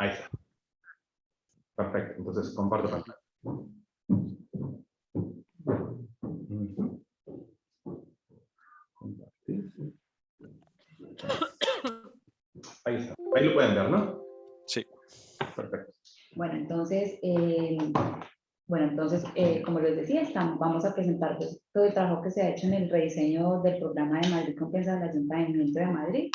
Ahí está. Perfecto, entonces comparto pantalla. Ahí está. Ahí lo pueden ver, ¿no? Sí. Perfecto. Bueno, entonces, eh, bueno, entonces, eh, como les decía, estamos, vamos a presentar pues, todo el trabajo que se ha hecho en el rediseño del programa de Madrid Compensa del Ayuntamiento de Madrid,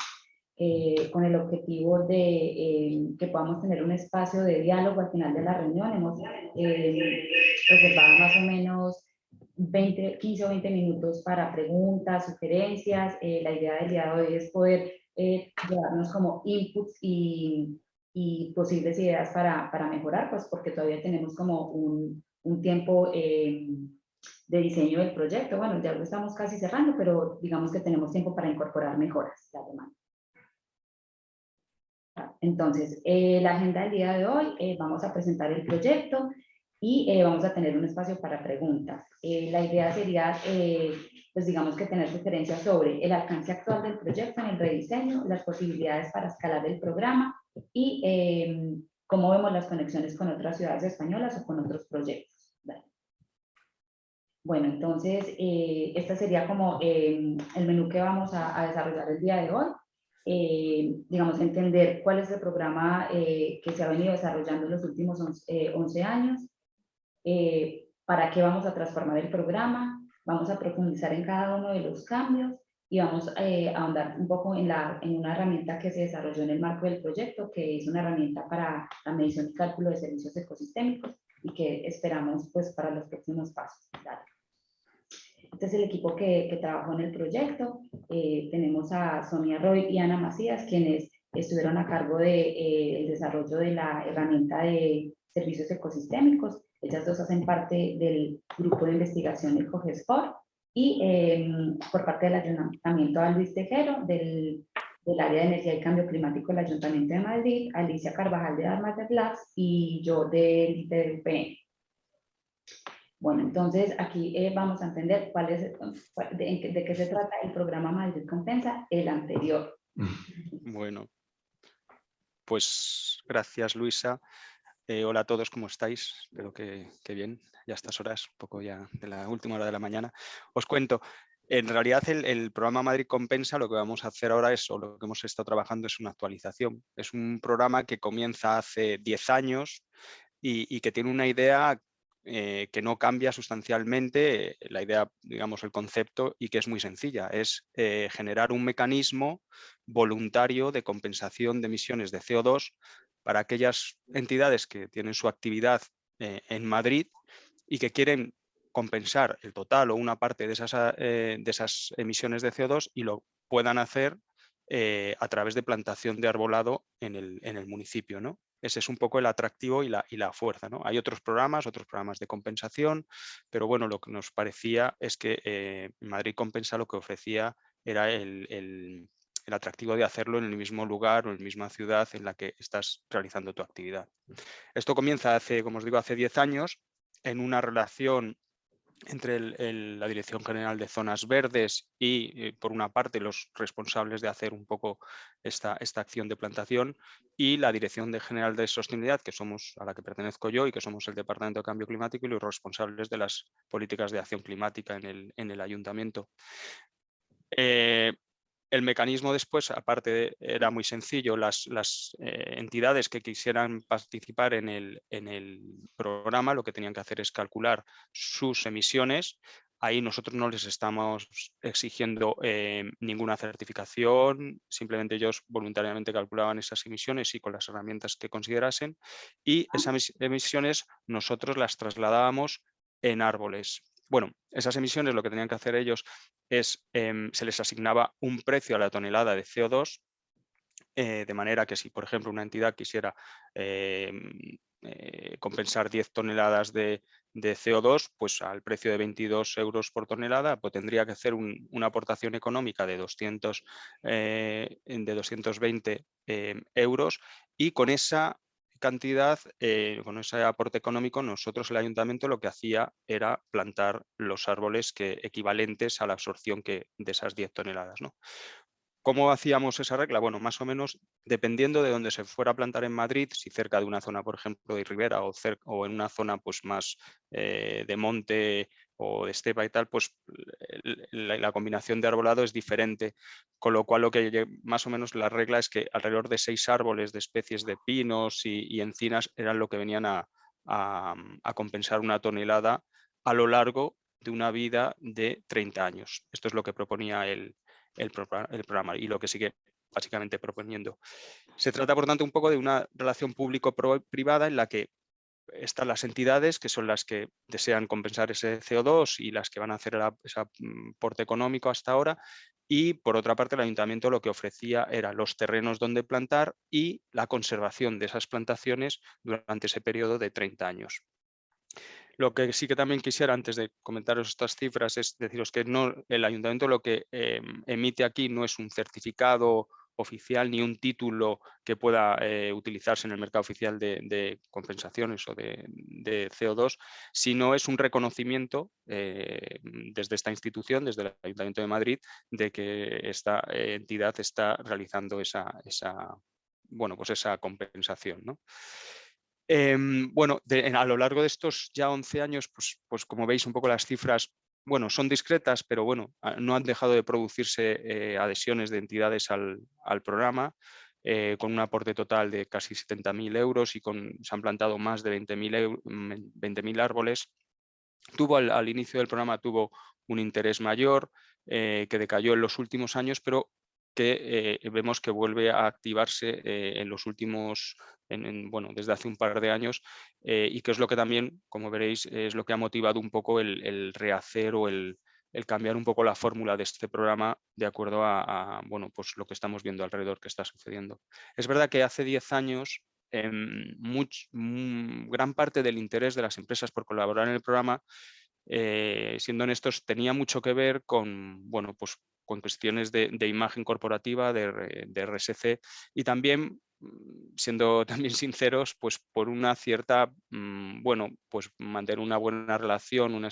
eh, con el objetivo de eh, que podamos tener un espacio de diálogo al final de la reunión. Hemos eh, reservado más o menos 20, 15 o 20 minutos para preguntas, sugerencias. Eh, la idea del día de hoy es poder eh, llevarnos como inputs y, y posibles ideas para, para, mejorar, pues porque todavía tenemos como un, un tiempo eh, de diseño del proyecto. Bueno, ya lo estamos casi cerrando, pero digamos que tenemos tiempo para incorporar mejoras la demanda. Entonces, eh, la agenda del día de hoy, eh, vamos a presentar el proyecto y eh, vamos a tener un espacio para preguntas. Eh, la idea sería, pues digamos que tener sugerencias sobre el alcance actual del proyecto en el rediseño, las posibilidades para escalar el programa y cómo vemos las conexiones con otras ciudades españolas o con otros proyectos. Bueno, entonces, este sería como el menú que vamos a, desarrollar el día de hoy. Eh, digamos, entender cuál es el programa eh, que se ha venido desarrollando en los últimos 11, 11 años, eh, para qué vamos a transformar el programa, vamos a profundizar en cada uno de los cambios y vamos eh, a ahondar un poco en, la, en una herramienta que se desarrolló en el marco del proyecto, que es una herramienta para la medición y cálculo de servicios ecosistémicos y que esperamos pues para los próximos pasos. Este es el equipo que, que trabajó en el proyecto. Eh, tenemos a Sonia Roy y Ana Macías, quienes estuvieron a cargo del de, eh, desarrollo de la herramienta de servicios ecosistémicos. Ellas dos hacen parte del grupo de investigación de COGESCOR y eh, por parte del Ayuntamiento a Luis Tejero, del, del, área de energía y cambio climático del Ayuntamiento de Madrid, Alicia Carvajal de Armas de Labs y yo del ITDPN. Bueno, entonces aquí eh, vamos a entender cuál es, de, de, qué se trata el programa Madrid Compensa, el anterior. Bueno, pues gracias Luisa. Eh, hola a todos, ¿cómo estáis? Espero que, bien, ya a estas horas, un poco ya de la última hora de la mañana. Os cuento, en realidad el, programa Madrid Compensa lo que vamos a hacer ahora es, o lo que hemos estado trabajando es una actualización. Es un programa que comienza hace 10 años y que tiene una idea eh, que no cambia sustancialmente eh, la idea, digamos, el concepto y que es muy sencilla. Es eh, generar un mecanismo voluntario de compensación de emisiones de CO2 para aquellas entidades que tienen su actividad en Madrid y que quieren compensar el total o una parte de esas, de esas emisiones de CO2 y lo puedan hacer a través de plantación de arbolado en el, en el municipio. ¿no? Ese es un poco el atractivo y la, y la fuerza. ¿no? Hay otros programas, otros programas de compensación, pero bueno, lo que nos parecía es que eh, Madrid Compensa lo que ofrecía era el, el, el, atractivo de hacerlo en el mismo lugar o en la misma ciudad en la que estás realizando tu actividad. Esto comienza hace, como os digo, hace 10 años en una relación entre la Dirección General de Zonas Verdes y, eh, por una parte, los responsables de hacer un poco esta, esta acción de plantación y la Dirección General de Sostenibilidad, que somos a la que pertenezco yo y que somos el Departamento de Cambio Climático y los responsables de las políticas de acción climática en el, en el ayuntamiento. Eh, el mecanismo después, aparte, de, era muy sencillo. Las, las eh, entidades que quisieran participar en el, en el programa lo que tenían que hacer es calcular sus emisiones. Ahí nosotros no les estamos exigiendo eh, ninguna certificación, simplemente ellos voluntariamente calculaban esas emisiones y con las herramientas que considerasen. Y esas emisiones nosotros las trasladábamos en árboles. Bueno, esas emisiones lo que tenían que hacer ellos es, eh, se les asignaba un precio a la tonelada de CO2, eh, de manera que si, por ejemplo, una entidad quisiera eh, compensar 10 toneladas de, de, CO2, pues al precio de 22 euros por tonelada, pues tendría que hacer un, una aportación económica de, 200, de 220 euros y con esa cantidad, eh, con ese aporte económico, nosotros el ayuntamiento lo que hacía era plantar los árboles que, equivalentes a la absorción que, de esas 10 toneladas. ¿no? ¿Cómo hacíamos esa regla? Bueno, más o menos dependiendo de dónde se fuera a plantar en Madrid, si cerca de una zona, por ejemplo, de ribera o, o en una zona pues, más eh, de monte o de estepa y tal, pues la, combinación de arbolado es diferente, con lo cual lo que más o menos la regla es que alrededor de seis árboles de especies de pinos y, encinas eran lo que venían a, a compensar una tonelada a lo largo de una vida de 30 años. Esto es lo que proponía el, el, programa y lo que sigue básicamente proponiendo. Se trata, por tanto, un poco de una relación público-privada en la que están las entidades que son las que desean compensar ese CO2 y las que van a hacer ese aporte económico hasta ahora y por otra parte el ayuntamiento lo que ofrecía era los terrenos donde plantar y la conservación de esas plantaciones durante ese periodo de 30 años. Lo que sí que también quisiera, antes de comentaros estas cifras, es deciros que no, el ayuntamiento lo que em, emite aquí no es un certificado oficial ni un título que pueda eh, utilizarse en el mercado oficial de, compensaciones o de, CO2, sino es un reconocimiento eh, desde esta institución, desde el Ayuntamiento de Madrid, de que esta entidad está realizando esa, bueno, pues esa compensación. ¿no? Em, bueno, a lo largo de estos ya 11 años, pues, pues como veis un poco las cifras, bueno, son discretas, pero bueno, ah, no han dejado de producirse eh, adhesiones de entidades al, programa, eh, con un aporte total de casi 70.000 euros y con, se han plantado más de 20.000 árboles. Tuvo al, inicio del programa tuvo un interés mayor eh, que decayó en los últimos años, pero que vemos que vuelve a activarse en los últimos bueno, desde hace un par de años eh, y que es lo que también, como veréis, es lo que ha motivado un poco el, rehacer o el, cambiar un poco la fórmula de este programa de acuerdo a, bueno, pues lo que estamos viendo alrededor que está sucediendo. Es verdad que hace 10 años em, mm, gran parte del interés de las empresas por colaborar en el programa, eh, siendo honestos, tenía mucho que ver con, bueno, pues con cuestiones de, imagen corporativa, de, de, RSC y también siendo también sinceros, pues por una cierta, mm, bueno, pues mantener una buena relación una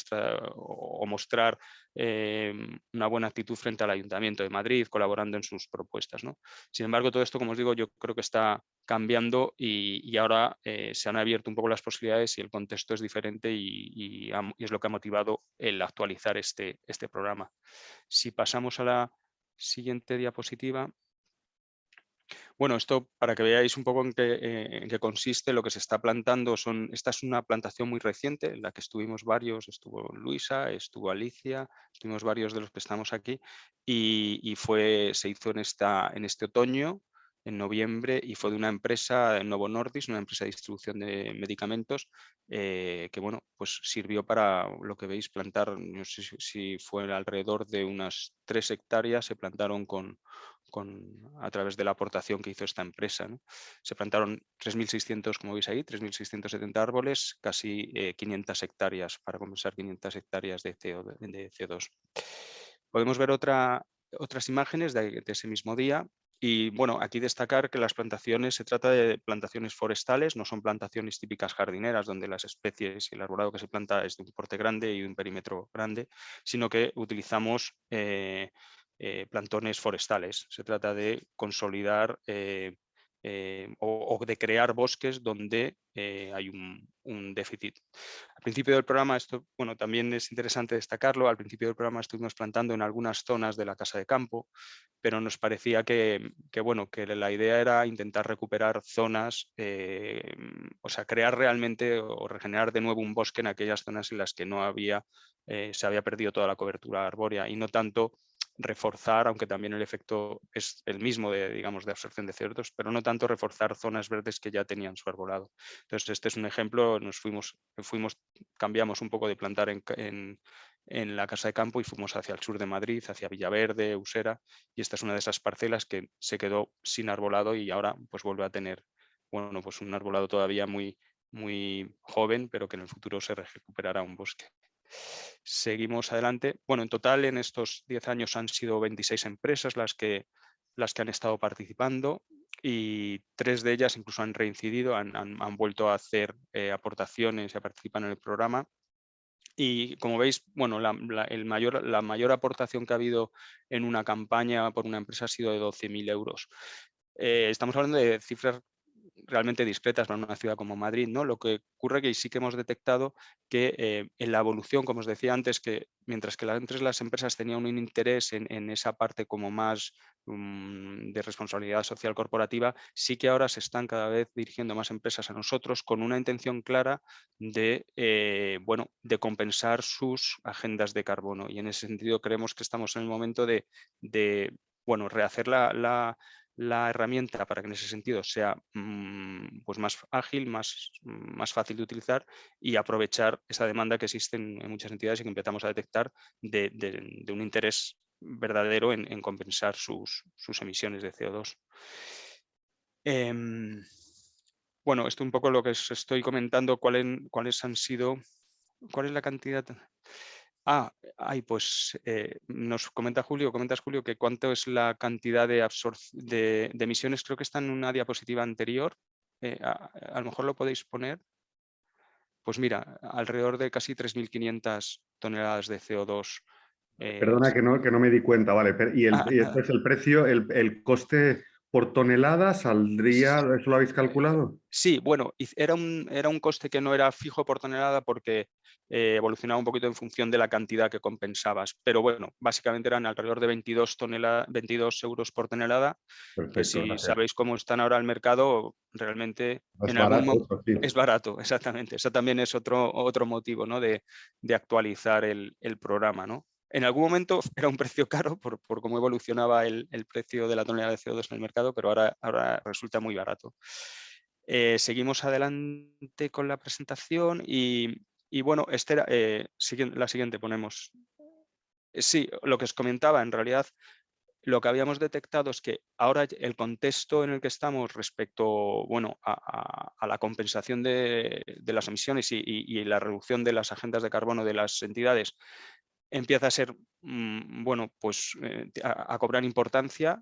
o mostrar em, una buena actitud frente al Ayuntamiento de Madrid, colaborando en sus propuestas. ¿no? Sin embargo, todo esto, como os digo, yo creo que está cambiando y, ahora eh, se han abierto un poco las posibilidades y el contexto es diferente y, es lo que ha motivado el actualizar este, este programa. Si pasamos a la siguiente diapositiva. Bueno, esto para que veáis un poco eh, en qué, consiste lo que se está plantando. Son, esta es una plantación muy reciente en la que estuvimos varios, estuvo Luisa, estuvo Alicia, estuvimos varios de los que estamos aquí y, fue, se hizo en, esta, en este otoño, en noviembre, y fue de una empresa, Novo Nordis, una empresa de distribución de medicamentos, eh, que bueno, pues sirvió para lo que veis plantar, no sé si fue alrededor de unas tres hectáreas, se plantaron con, a través de la aportación que hizo esta empresa. Se plantaron 3.600, como veis ahí, 3.670 árboles, casi 500 eh, hectáreas, para compensar 500 hectáreas de, CO, 2 Podemos ver otra, otras imágenes de, ese mismo día. Y bueno, aquí destacar que las plantaciones, se trata de plantaciones forestales, no son plantaciones típicas jardineras donde las especies y el arbolado que se planta es de un porte grande y de un perímetro grande, sino que utilizamos eh, eh, plantones forestales. Se trata de consolidar eh, eh, o, de crear bosques donde hay un, déficit. Al principio del programa, esto bueno, también es interesante destacarlo, al principio del programa estuvimos plantando en algunas zonas de la casa de campo, pero nos parecía que, bueno, que la idea era intentar recuperar zonas, o sea, crear realmente o regenerar de nuevo un bosque en aquellas zonas en las que no había, se había perdido toda la cobertura arbórea y no tanto reforzar, aunque también el efecto es el mismo de, digamos, de absorción de CO2, pero no tanto reforzar zonas verdes que ya tenían su arbolado. Entonces, este es un ejemplo, nos fuimos, fuimos cambiamos un poco de plantar en, la casa de campo y fuimos hacia el sur de Madrid, hacia Villaverde, Usera, y esta es una de esas parcelas que se quedó sin arbolado y ahora pues vuelve a tener, bueno, pues un arbolado todavía muy, muy joven, pero que en el futuro se recuperará un bosque. Seguimos adelante. Bueno, en total en estos 10 años han sido 26 empresas las que, las que han estado participando y tres de ellas incluso han reincidido, han, vuelto a hacer eh, aportaciones y a participar en el programa. y como veis, bueno, la, el mayor, la mayor aportación que ha habido en una campaña por una empresa ha sido de 12.000 euros. Eh, estamos hablando de cifras realmente discretas para una ciudad como Madrid. ¿no? Lo que ocurre que sí que hemos detectado que eh, en la evolución, como os decía antes, que mientras que antes las empresas tenían un interés en, esa parte como más mm, de responsabilidad social corporativa, sí que ahora se están cada vez dirigiendo más empresas a nosotros con una intención clara de, eh, bueno, de compensar sus agendas de carbono. Y en ese sentido creemos que estamos en el momento de, bueno, rehacer la herramienta para que en ese sentido sea mm, pues más ágil, más, más fácil de utilizar y aprovechar esa demanda que existe en, muchas entidades y que empezamos a detectar de, un interés verdadero en, compensar sus, emisiones de CO2. Em, bueno, esto un poco lo que os estoy comentando, cuáles han sido, cuál es la cantidad Ah, ay, pues eh, nos comenta Julio, comentas Julio que cuánto es la cantidad de, de, de emisiones, creo que está en una diapositiva anterior, eh, a, lo mejor lo podéis poner. Pues mira, alrededor de casi 3.500 toneladas de CO2. Eh, Perdona que no, que no me di cuenta, vale. Y, el, y este es el precio, el, el coste por tonelada saldría, ¿eso lo habéis calculado? Sí, bueno, era un, era un coste que no era fijo por tonelada porque eh, evolucionaba un poquito en función de la cantidad que compensabas. Pero bueno, básicamente eran alrededor de 22, 22 euros por tonelada, que si sabéis cómo están ahora el mercado, realmente es, barato, es barato, exactamente. Eso también es otro, otro motivo ¿no? de, de actualizar el, el programa. ¿no? En algún momento era un precio caro por, cómo evolucionaba el, precio de la tonelada de CO2 en el mercado, pero ahora, ahora resulta muy barato. Eh, seguimos adelante con la presentación y, bueno, este eh, la siguiente ponemos. Eh, sí, lo que os comentaba, en realidad lo que habíamos detectado es que ahora el contexto en el que estamos respecto bueno, a, la compensación de, las emisiones y, la reducción de las agendas de carbono de las entidades empieza a ser, mm, bueno, pues eh, a, cobrar importancia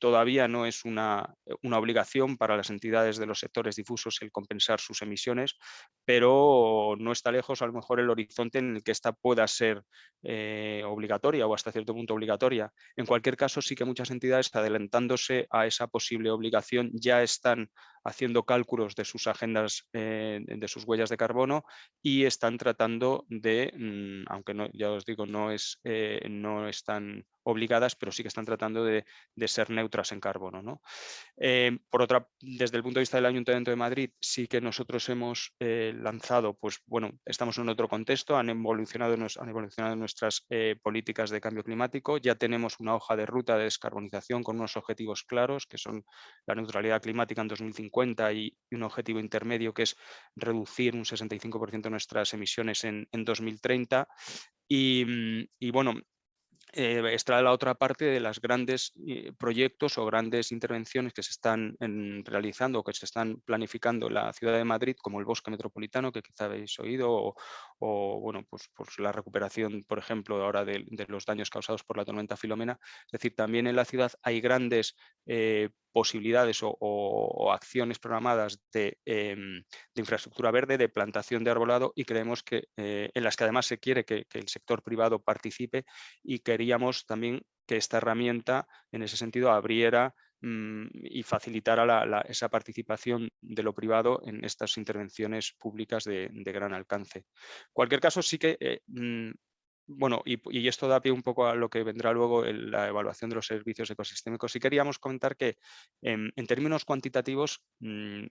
todavía no es una, eh, una, obligación para las entidades de los sectores difusos el compensar sus emisiones, pero no está lejos a lo mejor el horizonte en el que esta pueda ser eh, obligatoria o hasta cierto punto obligatoria. En cualquier caso, sí que muchas entidades adelantándose a esa posible obligación ya están haciendo cálculos de sus agendas, eh, de sus huellas de carbono y están tratando de, mm, aunque ya os digo, no, es, no están obligadas, pero sí que están tratando de, ser neutras en carbono. ¿no? Eh, por otra, desde el punto de vista del Ayuntamiento de Madrid, sí que nosotros hemos eh, lanzado, pues bueno, estamos en otro contexto, han evolucionado, nuestras eh, políticas de cambio climático, ya tenemos una hoja de ruta de descarbonización con unos objetivos claros, que son la neutralidad climática en 2050 y, un objetivo intermedio que es reducir un 65% de nuestras emisiones en, 2030. Y, y, bueno, eh, está la otra parte de los grandes eh, proyectos o grandes intervenciones que se están realizando o que se están planificando en la ciudad de Madrid, como el bosque metropolitano, que quizá habéis oído, o, bueno, pues, pues, la recuperación, por ejemplo, ahora de, los daños causados por la tormenta Filomena. Es decir, también en la ciudad hay grandes eh, posibilidades o, acciones programadas em, de, infraestructura verde, de plantación de arbolado y creemos que eh, en las que además se quiere que, el sector privado participe y queríamos también que esta herramienta en ese sentido abriera mm, y facilitara esa participación de lo privado en estas intervenciones públicas de, gran alcance. En cualquier caso, sí que eh, mm, bueno, y, esto da pie un poco a lo que vendrá luego en la evaluación de los servicios ecosistémicos. Sí queríamos comentar que en, términos cuantitativos mm,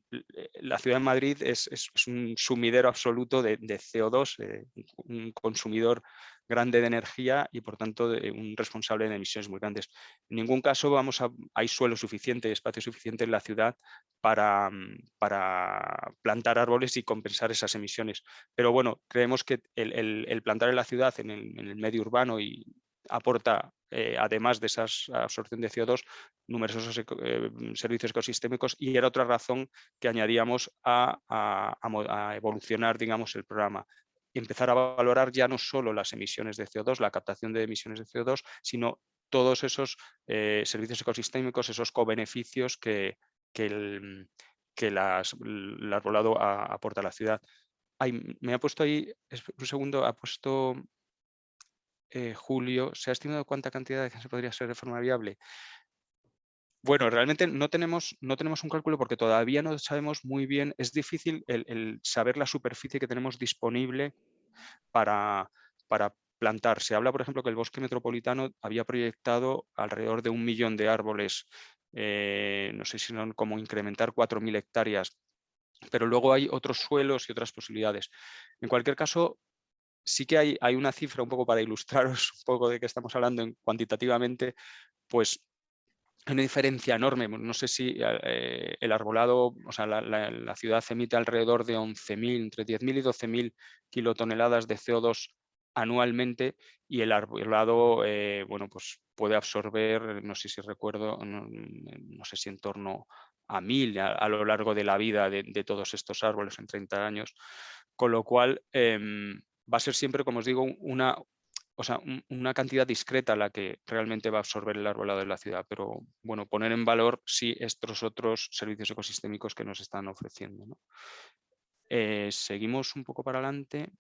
la ciudad de Madrid es, un sumidero absoluto de, CO2, eh, un consumidor grande de energía y por tanto un responsable de emisiones muy grandes. En ningún caso vamos a, hay suelo suficiente, espacio suficiente en la ciudad para, mm, para plantar árboles y compensar esas emisiones. Pero bueno, creemos que el, plantar en la ciudad, en el, medio urbano y aporta, eh, además de esa absorción de CO2, numerosos eh, servicios ecosistémicos y era otra razón que añadíamos a, a, evolucionar digamos, el programa empezar a valorar ya no solo las emisiones de CO2, la captación de emisiones de CO2, sino todos esos eh, servicios ecosistémicos, esos cobeneficios que, que, el, que el arbolado aporta a la ciudad. me ha puesto ahí, un segundo, ha puesto eh, Julio, ¿se ha estimado cuánta cantidad de se podría ser de forma viable? Bueno, realmente no tenemos, no tenemos un cálculo porque todavía no sabemos muy bien, es difícil el, saber la superficie que tenemos disponible para, para plantar. Se habla, por ejemplo, que el bosque metropolitano había proyectado alrededor de un millón de árboles, eh, no sé si son como incrementar 4.000 hectáreas, pero luego hay otros suelos y otras posibilidades. En cualquier caso, sí que hay, hay una cifra un poco para ilustraros un poco de qué estamos hablando en, cuantitativamente, pues una diferencia enorme. No sé si eh, el arbolado, o sea, la, ciudad emite alrededor de 11.000, entre 10.000 y 12.000 kilotoneladas de CO2 anualmente y el arbolado, eh, bueno, pues puede absorber, no sé si recuerdo, no, sé si en torno a 1.000 a, lo largo de la vida de, todos estos árboles en 30 años, con lo cual em, va a ser siempre, como os digo, una, o sea, una cantidad discreta la que realmente va a absorber el arbolado de la ciudad, pero bueno, poner en valor sí estos otros servicios ecosistémicos que nos están ofreciendo. Eh, seguimos un poco para adelante.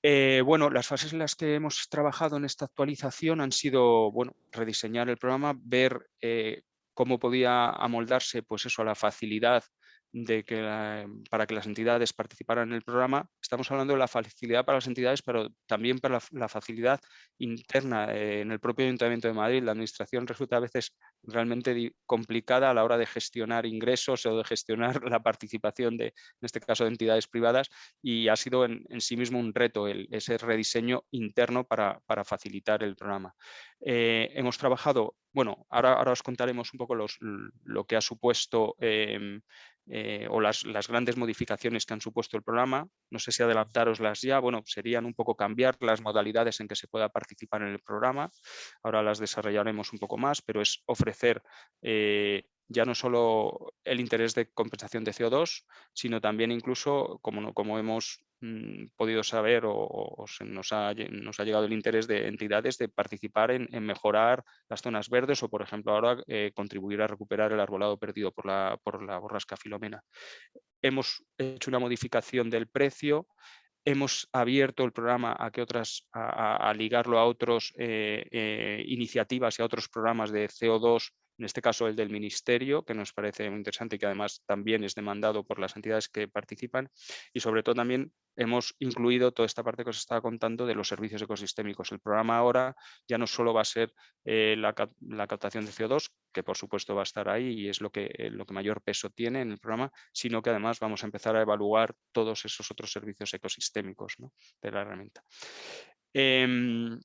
Eh, bueno, las fases en las que hemos trabajado en esta actualización han sido, bueno, rediseñar el programa, ver eh, cómo podía amoldarse pues eso, a la facilidad de que para que las entidades participaran en el programa, estamos hablando de la facilidad para las entidades, pero también para la, facilidad interna eh, en el propio Ayuntamiento de Madrid. La administración resulta a veces realmente complicada a la hora de gestionar ingresos o de gestionar la participación de, en este caso, de entidades privadas y ha sido en, sí mismo un reto ese rediseño interno para, facilitar el programa. Eh, hemos trabajado, bueno, ahora, ahora os contaremos un poco los, lo que ha supuesto em, eh, o las, grandes modificaciones que han supuesto el programa. No sé si adelantaroslas ya, bueno, serían un poco cambiar las modalidades en que se pueda participar en el programa. Ahora las desarrollaremos un poco más, pero es ofrecer eh, ya no solo el interés de compensación de CO2, sino también incluso, como, como hemos mm, podido saber o, nos, ha, llegado el interés de entidades de participar en, mejorar las zonas verdes o, por ejemplo, ahora eh, contribuir a recuperar el arbolado perdido por la, por la borrasca filomena. Hemos hecho una modificación del precio, hemos abierto el programa a que otras, a, ligarlo a otras eh, eh, iniciativas y a otros programas de CO2 en este caso el del Ministerio, que nos parece muy interesante y que además también es demandado por las entidades que participan y sobre todo también hemos incluido toda esta parte que os estaba contando de los servicios ecosistémicos. El programa ahora ya no solo va a ser eh, la, captación de CO2, que por supuesto va a estar ahí y es lo que, eh, lo que mayor peso tiene en el programa, sino que además vamos a empezar a evaluar todos esos otros servicios ecosistémicos de la herramienta. Em,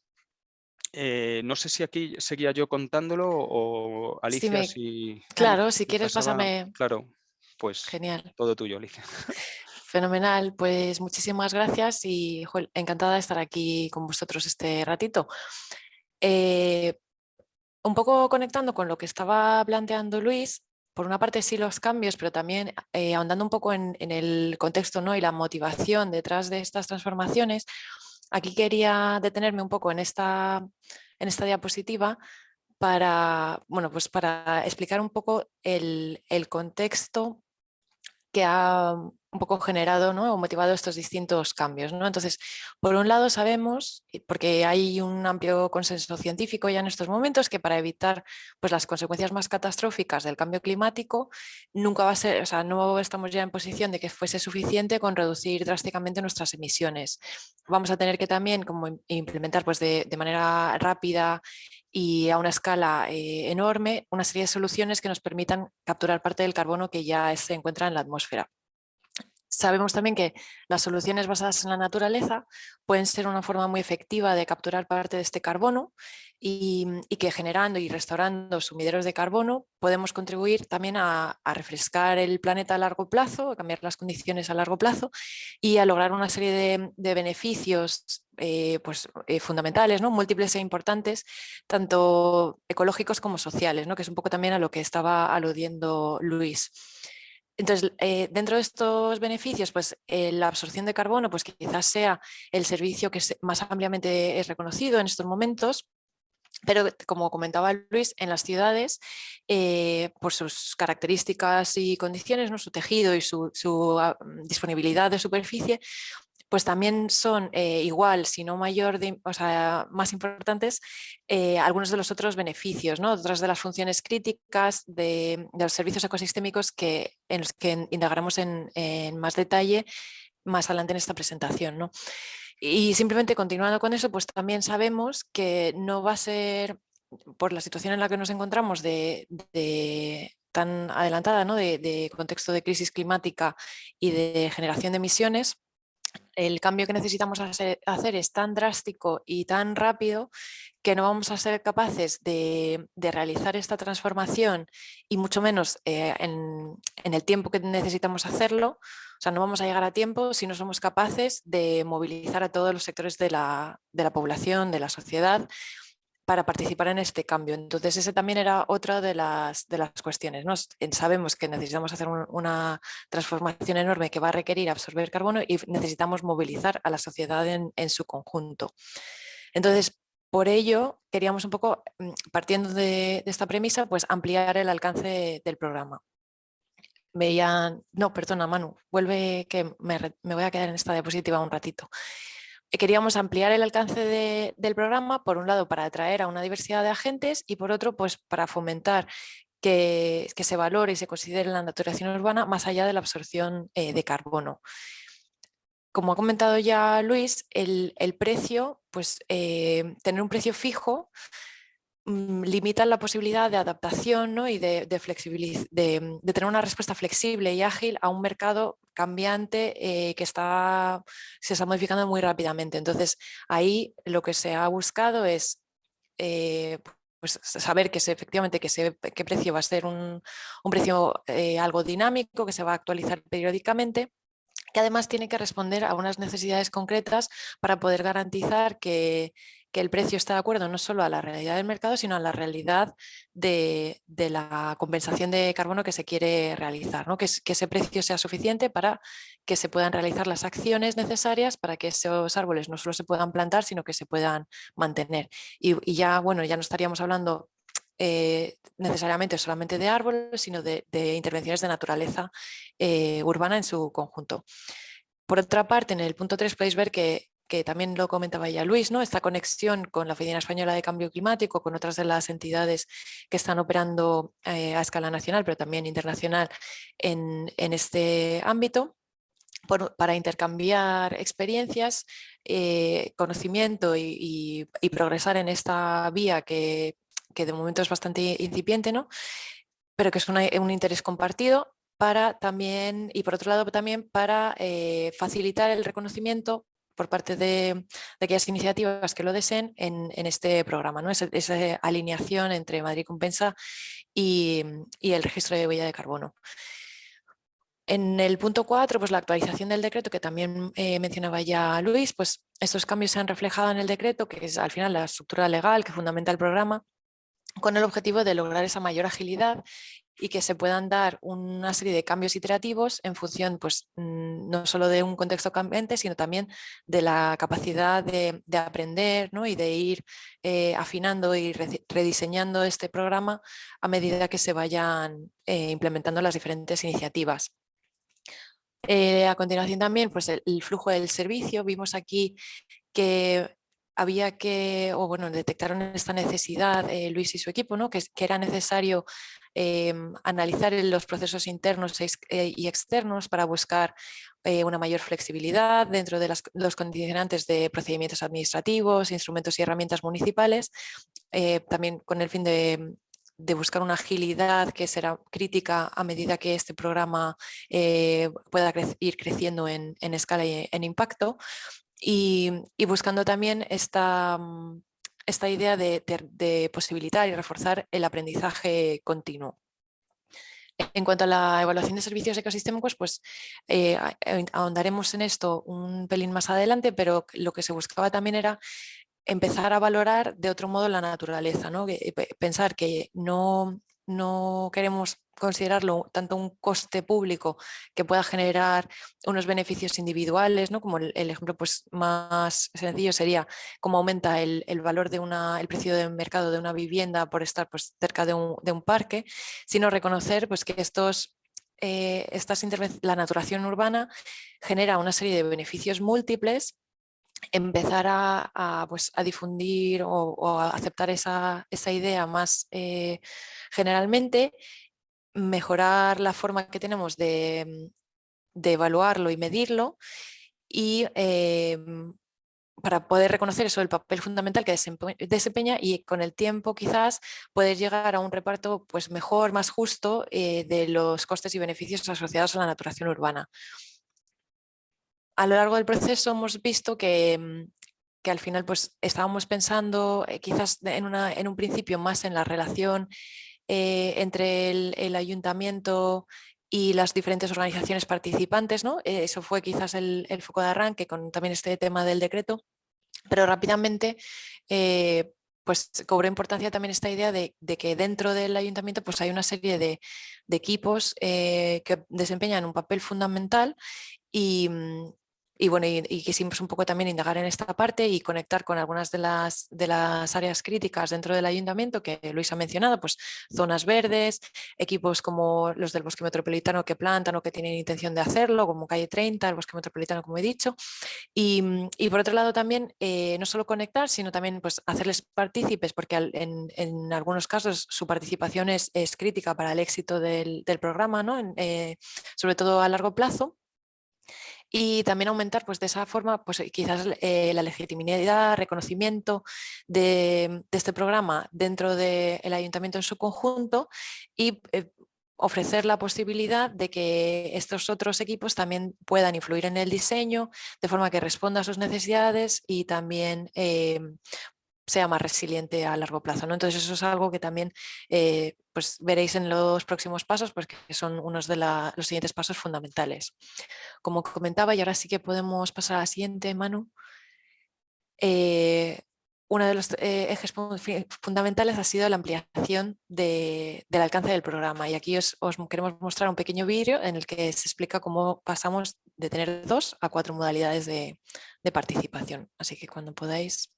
eh, no sé si aquí seguía yo contándolo o Alicia, si... Claro, si quieres pásame... Claro, pues Genial. todo tuyo, Alicia. Fenomenal, pues muchísimas gracias y encantada de estar aquí con vosotros este ratito. Eh, un poco conectando con lo que estaba planteando Luis, por una parte sí los cambios, pero también eh, ahondando un poco en, en, el contexto ¿no? y la motivación detrás de estas transformaciones, Aquí quería detenerme un poco en esta, en esta diapositiva para, bueno, pues para explicar un poco el, el contexto que ha un poco generado ¿no? o motivado estos distintos cambios. ¿no? Entonces, por un lado sabemos, porque hay un amplio consenso científico ya en estos momentos, que para evitar pues, las consecuencias más catastróficas del cambio climático, nunca va a ser, o sea, no estamos ya en posición de que fuese suficiente con reducir drásticamente nuestras emisiones. Vamos a tener que también como implementar pues, de, manera rápida y a una escala eh, enorme una serie de soluciones que nos permitan capturar parte del carbono que ya se encuentra en la atmósfera. Sabemos también que las soluciones basadas en la naturaleza pueden ser una forma muy efectiva de capturar parte de este carbono y, que generando y restaurando sumideros de carbono podemos contribuir también a, refrescar el planeta a largo plazo, a cambiar las condiciones a largo plazo y a lograr una serie de, beneficios eh, pues, eh, fundamentales, ¿no? múltiples e importantes, tanto ecológicos como sociales, ¿no? que es un poco también a lo que estaba aludiendo Luis. Entonces, eh, dentro de estos beneficios, pues eh, la absorción de carbono pues quizás sea el servicio que más ampliamente es reconocido en estos momentos, pero como comentaba Luis, en las ciudades, eh, por sus características y condiciones, ¿no? su tejido y su, ah, mm, disponibilidad de superficie, pues también son eh, igual, si no mayor, o sea, más importantes, eh, algunos de los otros beneficios, ¿no? otras de las funciones críticas de, los servicios ecosistémicos que, en los que indagaremos en, en más detalle más adelante en esta presentación. ¿no? Y simplemente continuando con eso, pues también sabemos que no va a ser, por la situación en la que nos encontramos de, tan adelantada, ¿no? de, contexto de crisis climática y de generación de emisiones, el cambio que necesitamos hacer, es tan drástico y tan rápido que no vamos a ser capaces de, realizar esta transformación y mucho menos eh, en, en, el tiempo que necesitamos hacerlo. O sea, no vamos a llegar a tiempo si no somos capaces de movilizar a todos los sectores de la, población, de la sociedad, para participar en este cambio. Entonces, ese también era otra de las, de las cuestiones. ¿no? Sabemos que necesitamos hacer una transformación enorme que va a requerir absorber carbono y necesitamos movilizar a la sociedad en, su conjunto. Entonces, por ello, queríamos un poco, mm, partiendo de, esta premisa, pues ampliar el alcance del programa veían, no, perdona Manu, vuelve que me, voy a quedar en esta diapositiva un ratito. Eh, queríamos ampliar el alcance del programa, por un lado para atraer a una diversidad de agentes y por otro pues para fomentar que, se valore y se considere la naturación urbana más allá de la absorción eh, de carbono. Como ha comentado ya Luis, el, precio, pues eh, tener un precio fijo limitan la posibilidad de adaptación ¿no? y de, de, mm, de, tener una respuesta flexible y ágil a un mercado cambiante eh, que está, se está modificando muy rápidamente. Entonces, ahí lo que se ha buscado es eh, pues, saber que se, efectivamente que qué precio va a ser un, un precio eh, algo dinámico, que se va a actualizar periódicamente que además tiene que responder a unas necesidades concretas para poder garantizar que, el precio está de acuerdo no solo a la realidad del mercado, sino a la realidad de, la compensación de carbono que se quiere realizar, ¿no? que, ese precio sea suficiente para que se puedan realizar las acciones necesarias para que esos árboles no solo se puedan plantar, sino que se puedan mantener. Y, y ya, bueno, ya no estaríamos hablando eh, necesariamente solamente de árboles, sino de, intervenciones de naturaleza eh, urbana en su conjunto. Por otra parte, en el punto 3 podéis ver que, también lo comentaba ya Luis, ¿no? esta conexión con la Oficina Española de Cambio Climático, con otras de las entidades que están operando eh, a escala nacional, pero también internacional en, este ámbito. para intercambiar experiencias, conocimiento y, progresar en esta vía que que de momento es bastante incipiente, ¿no? pero que es un interés compartido para también, y por otro lado también para eh, facilitar el reconocimiento por parte de, aquellas iniciativas que lo deseen en, este programa, ¿no? esa, alineación entre Madrid Compensa y, el registro de huella de carbono. En el punto 4, pues la actualización del decreto que también eh, mencionaba ya Luis, pues estos cambios se han reflejado en el decreto, que es al final la estructura legal que fundamenta el programa, con el objetivo de lograr esa mayor agilidad y que se puedan dar una serie de cambios iterativos en función pues, mm, no solo de un contexto cambiante, sino también de la capacidad de, aprender ¿no? y de ir eh, afinando y rediseñando este programa a medida que se vayan eh, implementando las diferentes iniciativas. Eh, a continuación también pues el, flujo del servicio, vimos aquí que había que, o bueno, detectaron esta necesidad eh, Luis y su equipo, ¿no? que, era necesario em, analizar los procesos internos eh, y externos para buscar eh, una mayor flexibilidad dentro de los condicionantes de procedimientos administrativos, instrumentos y herramientas municipales, también con el fin de, buscar una agilidad que será crítica a medida que este programa pueda ir creciendo en, en, escala y en impacto y, buscando también esta, mm, esta idea de, posibilitar y reforzar el aprendizaje continuo. En cuanto a la evaluación de servicios ecosistémicos, pues eh, ahondaremos en esto un pelín más adelante, pero lo que se buscaba también era empezar a valorar de otro modo la naturaleza, ¿no? Eh, pensar que no, no queremos considerarlo tanto un coste público que pueda generar unos beneficios individuales, ¿no? como el, ejemplo pues, más sencillo sería cómo aumenta el, valor de una, el precio de mercado de una vivienda por estar pues, cerca de un, parque, sino reconocer pues, que estos eh, estas la naturación urbana genera una serie de beneficios múltiples empezar a, pues, a difundir o, a aceptar esa, idea más eh, generalmente, mejorar la forma que tenemos de, evaluarlo y medirlo y em, para poder reconocer eso, el papel fundamental que desempeña y con el tiempo quizás poder llegar a un reparto pues, mejor, más justo eh, de los costes y beneficios asociados a la naturación urbana. A lo largo del proceso hemos visto que, mm, que al final pues, estábamos pensando eh, quizás en, una, en, un principio más en la relación eh, entre el, ayuntamiento y las diferentes organizaciones participantes. ¿no? Eh, eso fue quizás el, foco de arranque con también este tema del decreto, pero rápidamente pues cobró importancia también esta idea de, que dentro del ayuntamiento pues hay una serie de, equipos que desempeñan un papel fundamental y, mm, y bueno, y, quisimos un poco también indagar en esta parte y conectar con algunas de las, de las áreas críticas dentro del ayuntamiento que Luis ha mencionado, pues zonas verdes, equipos como los del bosque metropolitano que plantan o que tienen intención de hacerlo, como calle 30, el bosque metropolitano como he dicho. Y, por otro lado también eh, no solo conectar, sino también pues, hacerles partícipes, porque en, algunos casos su participación es, crítica para el éxito del, programa, ¿no? Eh, sobre todo a largo plazo y también aumentar pues, de esa forma pues, eh, quizás eh, la legitimidad, reconocimiento de, este programa dentro del ayuntamiento en su conjunto y eh, ofrecer la posibilidad de que estos otros equipos también puedan influir en el diseño de forma que responda a sus necesidades y también sea más resiliente a largo plazo. Entonces eso es algo que también eh, pues veréis en los próximos pasos, porque son unos de los siguientes pasos fundamentales. Como comentaba, y ahora sí que podemos pasar a la siguiente, Manu, eh, uno de los eh, ejes fundamentales ha sido la ampliación del alcance del programa y aquí os, queremos mostrar un pequeño vídeo en el que se explica cómo pasamos de tener dos a cuatro modalidades de participación. Así que cuando podáis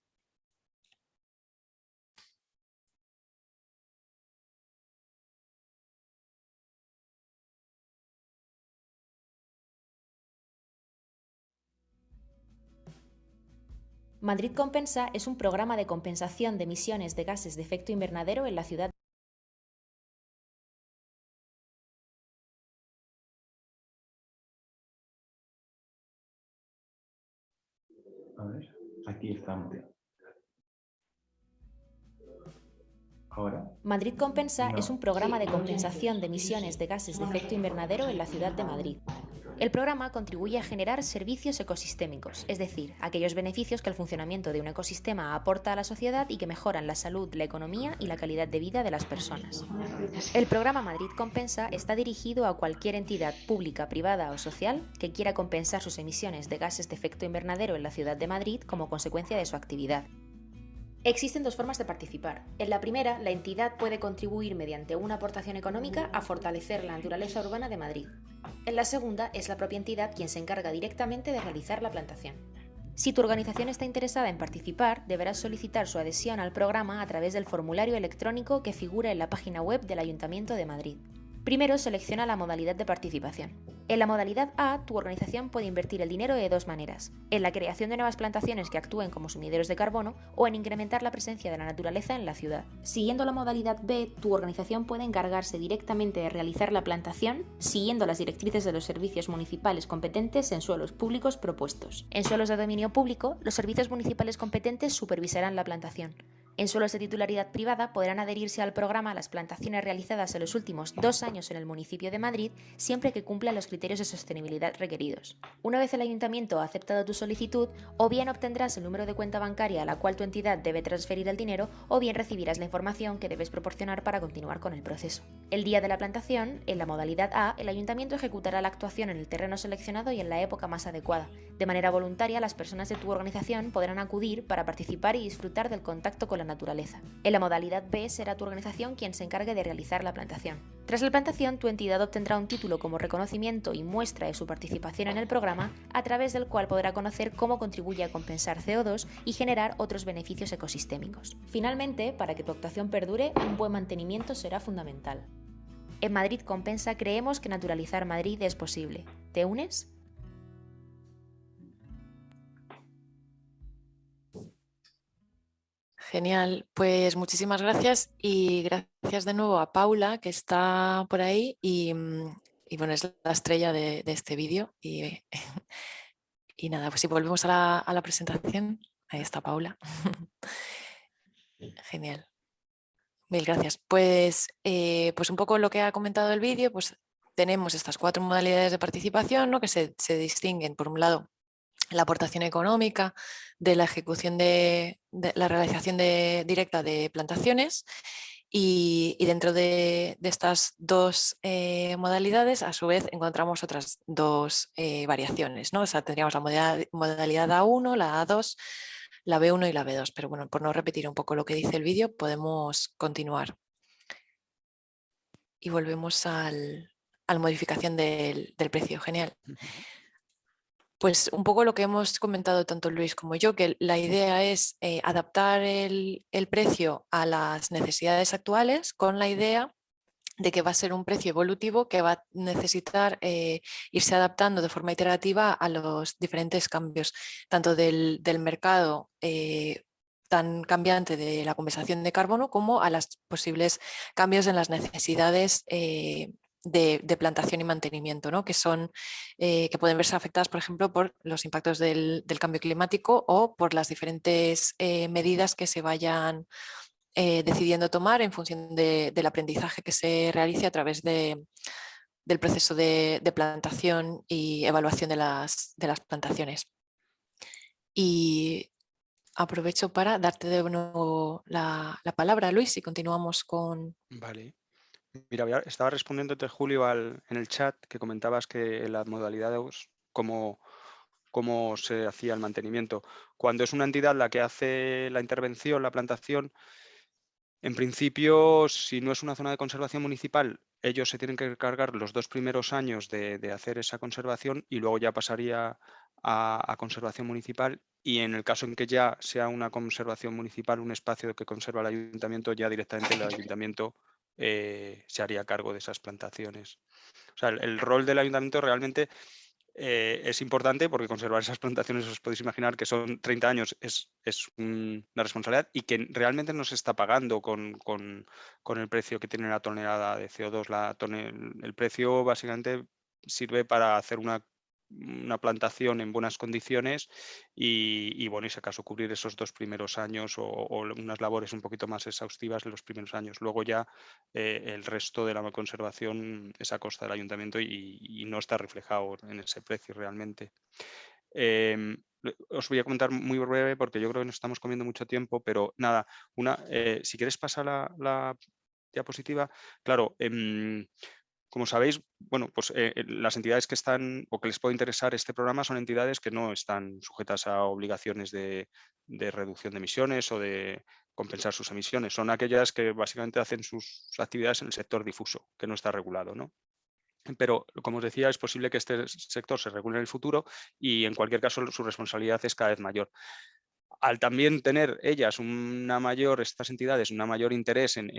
Madrid Compensa es un programa de compensación de emisiones de gases de efecto invernadero en la ciudad. A ver, aquí estamos. Ahora. Madrid Compensa es un programa de compensación de emisiones de gases de efecto invernadero en la ciudad de Madrid. El programa contribuye a generar servicios ecosistémicos, es decir, aquellos beneficios que el funcionamiento de un ecosistema aporta a la sociedad y que mejoran la salud, la economía y la calidad de vida de las personas. El programa Madrid Compensa está dirigido a cualquier entidad pública, privada o social que quiera compensar sus emisiones de gases de efecto invernadero en la ciudad de Madrid como consecuencia de su actividad. Existen dos formas de participar. En la primera, la entidad puede contribuir mediante una aportación económica a fortalecer la naturaleza urbana de Madrid. En la segunda, es la propia entidad quien se encarga directamente de realizar la plantación. Si tu organización está interesada en participar, deberás solicitar su adhesión al programa a través del formulario electrónico que figura en la página web del Ayuntamiento de Madrid. Primero selecciona la modalidad de participación. En la modalidad A, tu organización puede invertir el dinero de dos maneras, en la creación de nuevas plantaciones que actúen como sumideros de carbono o en incrementar la presencia de la naturaleza en la ciudad. Siguiendo la modalidad B, tu organización puede encargarse directamente de realizar la plantación siguiendo las directrices de los servicios municipales competentes en suelos públicos propuestos. En suelos de dominio público, los servicios municipales competentes supervisarán la plantación. En suelos de titularidad privada podrán adherirse al programa las plantaciones realizadas en los últimos dos años en el municipio de Madrid, siempre que cumplan los criterios de sostenibilidad requeridos. Una vez el ayuntamiento ha aceptado tu solicitud, o bien obtendrás el número de cuenta bancaria a la cual tu entidad debe transferir el dinero, o bien recibirás la información que debes proporcionar para continuar con el proceso. El día de la plantación, en la modalidad A, el ayuntamiento ejecutará la actuación en el terreno seleccionado y en la época más adecuada. De manera voluntaria, las personas de tu organización podrán acudir para participar y disfrutar del contacto con la naturaleza. En la modalidad B será tu organización quien se encargue de realizar la plantación. Tras la plantación, tu entidad obtendrá un título como reconocimiento y muestra de su participación en el programa, a través del cual podrá conocer cómo contribuye a compensar CO2 y generar otros beneficios ecosistémicos. Finalmente, para que tu actuación perdure, un buen mantenimiento será fundamental. En Madrid Compensa creemos que naturalizar Madrid es posible. ¿Te unes? Genial, pues muchísimas gracias y gracias de nuevo a Paula que está por ahí y, mm, bueno, es la estrella de, este vídeo y, y, nada, pues si volvemos a la, presentación, ahí está Paula. Genial. Mil gracias. Pues, eh, pues un poco lo que ha comentado el vídeo, pues tenemos estas cuatro modalidades de participación ¿no? que se, se distinguen, por un lado, la aportación económica, de la ejecución de, la realización directa de plantaciones y, dentro de, estas dos eh, modalidades a su vez encontramos otras dos eh, variaciones. ¿no? O sea, tendríamos la modalidad, modalidad A1, la A2, la B1 y la B2. Pero bueno, por no repetir un poco lo que dice el vídeo, podemos continuar. Y volvemos al, a la modificación del, del precio. Genial. Pues un poco lo que hemos comentado tanto Luis como yo, que la idea es eh, adaptar el, precio a las necesidades actuales con la idea de que va a ser un precio evolutivo que va a necesitar eh, irse adaptando de forma iterativa a los diferentes cambios, tanto del, mercado eh, tan cambiante de la compensación de carbono como a los posibles cambios en las necesidades de, plantación y mantenimiento, ¿no? que, son, eh, que pueden verse afectadas, por ejemplo, por los impactos del, cambio climático o por las diferentes eh, medidas que se vayan eh, decidiendo tomar en función del aprendizaje que se realice a través de, del proceso de, plantación y evaluación de las, de las plantaciones. Y aprovecho para darte de nuevo la, la palabra, Luis, y continuamos con... Vale. Mira, estaba respondiéndote, Julio, al, en el chat que comentabas que la modalidad cómo, se hacía el mantenimiento. Cuando es una entidad la que hace la intervención, la plantación, en principio, si no es una zona de conservación municipal, ellos se tienen que cargar los dos primeros años de, hacer esa conservación y luego ya pasaría a, conservación municipal y en el caso en que ya sea una conservación municipal, un espacio que conserva el ayuntamiento, ya directamente el ayuntamiento eh, se haría cargo de esas plantaciones. O sea, el, rol del ayuntamiento realmente eh, es importante porque conservar esas plantaciones, os podéis imaginar que son 30 años, es, una responsabilidad y que realmente no se está pagando con, el precio que tiene la tonelada de CO2. La el precio básicamente sirve para hacer una una plantación en buenas condiciones y, bueno, y si acaso cubrir esos dos primeros años o, unas labores un poquito más exhaustivas en los primeros años. Luego ya eh, el resto de la conservación es a costa del ayuntamiento y, no está reflejado en ese precio realmente. Em, os voy a comentar muy breve porque yo creo que nos estamos comiendo mucho tiempo, pero nada, una, eh, si quieres pasar la, diapositiva, claro, em, como sabéis, bueno, pues eh, eh, las entidades que están o que les puede interesar este programa son entidades que no están sujetas a obligaciones de, reducción de emisiones o de compensar sus emisiones. Son aquellas que básicamente hacen sus actividades en el sector difuso, que no está regulado. ¿no? Pero, como os decía, es posible que este sector se regule en el futuro y en cualquier caso su responsabilidad es cada vez mayor al también tener ellas una mayor, estas entidades, una mayor interés en,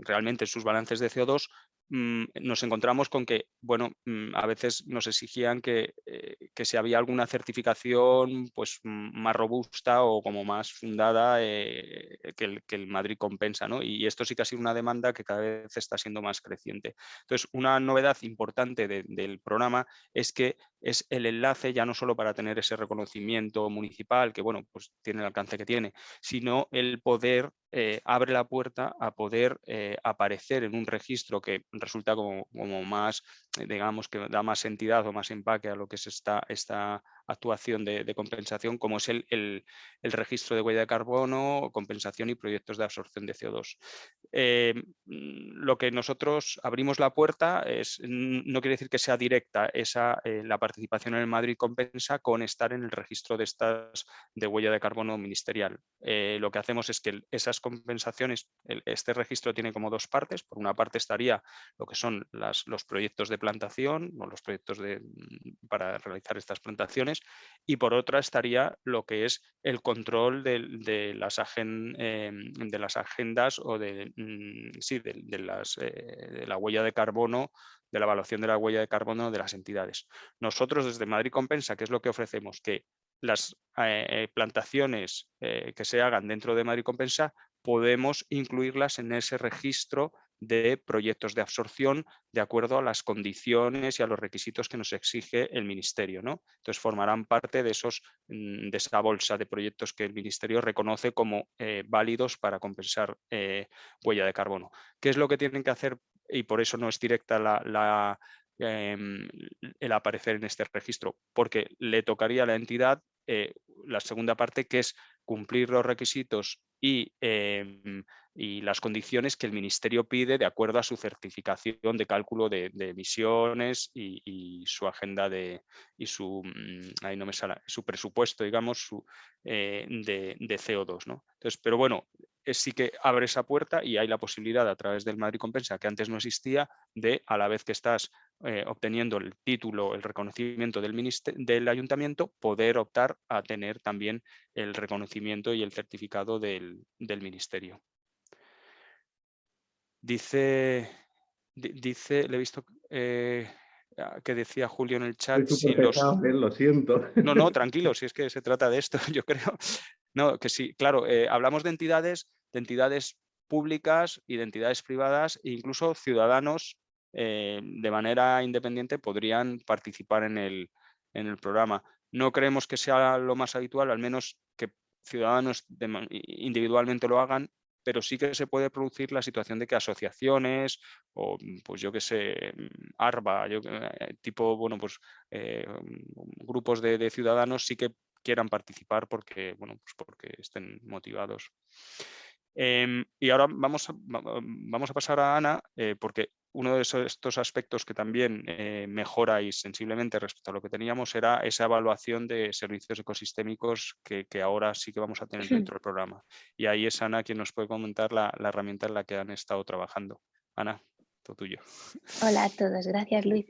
realmente en sus balances de CO2, mm, nos encontramos con que, bueno, mm, a veces nos exigían que, eh, que si había alguna certificación pues, mm, más robusta o como más fundada eh, que, el, que, el, Madrid compensa, ¿no? Y esto sí que ha sido una demanda que cada vez está siendo más creciente. Entonces, una novedad importante del programa es que es el enlace ya no solo para tener ese reconocimiento municipal, que bueno, pues tiene el alcance que tiene, sino el poder eh, abre la puerta a poder eh, aparecer en un registro que resulta como, más digamos, que da más entidad o más empaque a lo que es esta, esta actuación de, compensación, como es el, el, registro de huella de carbono, compensación y proyectos de absorción de CO2. Eh, lo que nosotros abrimos la puerta es, no quiere decir que sea directa esa, eh, la participación en el Madrid Compensa con estar en el registro de estas de huella de carbono ministerial. Eh, lo que hacemos es que esas compensaciones, este registro tiene como dos partes. Por una parte estaría lo que son los proyectos de plantación o los proyectos de, mm, para realizar estas plantaciones y por otra estaría lo que es el control de, las, em, de las, agendas o de, mm, sí, de, eh, de la huella de carbono de la evaluación de la huella de carbono de las entidades. Nosotros desde Madrid Compensa, ¿qué es lo que ofrecemos? Que las eh, eh, plantaciones que se hagan dentro de Madrid Compensa podemos incluirlas en ese registro de proyectos de absorción de acuerdo a las condiciones y a los requisitos que nos exige el Ministerio. ¿no? Entonces formarán parte de, esos, mm, de esa bolsa de proyectos que el Ministerio reconoce como eh, válidos para compensar eh, huella de carbono. ¿Qué es lo que tienen que hacer? Y por eso no es directa la, em, el aparecer en este registro, porque le tocaría a la entidad eh, la segunda parte, que es cumplir los requisitos y em, y las condiciones que el Ministerio pide de acuerdo a su certificación de cálculo de, emisiones y, su agenda de, y su, mm, ahí no me sale, su presupuesto, digamos, su, eh, de, CO2. ¿no? Entonces, pero bueno, sí que abre esa puerta y hay la posibilidad a través del Madrid Compensa, que antes no existía, de a la vez que estás eh, obteniendo el título, el reconocimiento del, del ayuntamiento, poder optar a tener también el reconocimiento y el certificado del, del ministerio. Dice, dice, le he visto eh, que decía Julio en el chat. Si los... lo siento. No, no, tranquilo, si es que se trata de esto, yo creo. No, que sí, claro, eh, hablamos de entidades, de entidades públicas y de entidades privadas e incluso ciudadanos de manera independiente podrían participar en el, en el programa. No creemos que sea lo más habitual, al menos que ciudadanos individualmente lo hagan pero sí que se puede producir la situación de que asociaciones o, mm, pues yo que sé, mm, ARBA, yo, eh, tipo, bueno, pues eh, mm, grupos de, ciudadanos sí que quieran participar porque, bueno, pues porque estén motivados. Em, y ahora vamos a, vamos a pasar a Ana, eh, porque uno de estos aspectos que también eh, mejoráis sensiblemente respecto a lo que teníamos era esa evaluación de servicios ecosistémicos que, ahora sí que vamos a tener dentro del programa. Y ahí es Ana quien nos puede comentar la, herramienta en la que han estado trabajando. Ana, todo tuyo. Hola a todos, gracias Luis.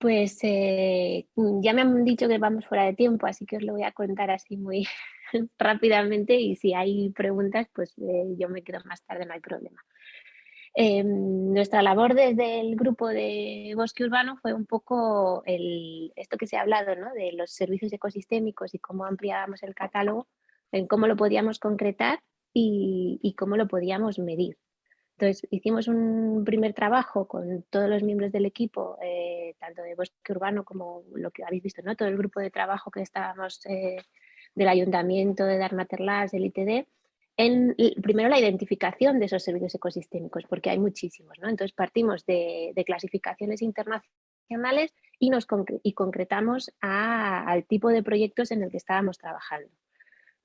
Pues eh, ya me han dicho que vamos fuera de tiempo, así que os lo voy a contar así muy rápidamente y si hay preguntas, pues eh, yo me quedo más tarde, no hay problema. Em, nuestra labor desde el grupo de bosque urbano fue un poco el, esto que se ha hablado, ¿no? de los servicios ecosistémicos y cómo ampliábamos el catálogo, en cómo lo podíamos concretar y, cómo lo podíamos medir. Entonces hicimos un primer trabajo con todos los miembros del equipo, eh, tanto de bosque urbano como lo que habéis visto, ¿no? todo el grupo de trabajo que estábamos eh, del ayuntamiento, de Darmaterlas, del ITD, en primero la identificación de esos servicios ecosistémicos, porque hay muchísimos. ¿no? Entonces partimos de, clasificaciones internacionales y, nos y concretamos al tipo de proyectos en el que estábamos trabajando.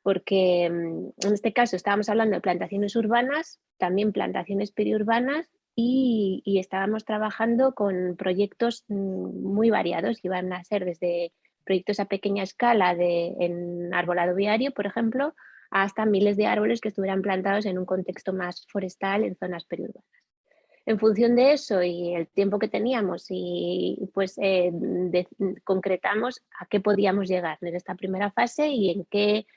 Porque mm, en este caso estábamos hablando de plantaciones urbanas, también plantaciones periurbanas y, y estábamos trabajando con proyectos mm, muy variados, que iban a ser desde proyectos a pequeña escala de, en arbolado viario, por ejemplo, hasta miles de árboles que estuvieran plantados en un contexto más forestal en zonas periurbanas. En función de eso y el tiempo que teníamos, y pues eh, concretamos a qué podíamos llegar en esta primera fase y en qué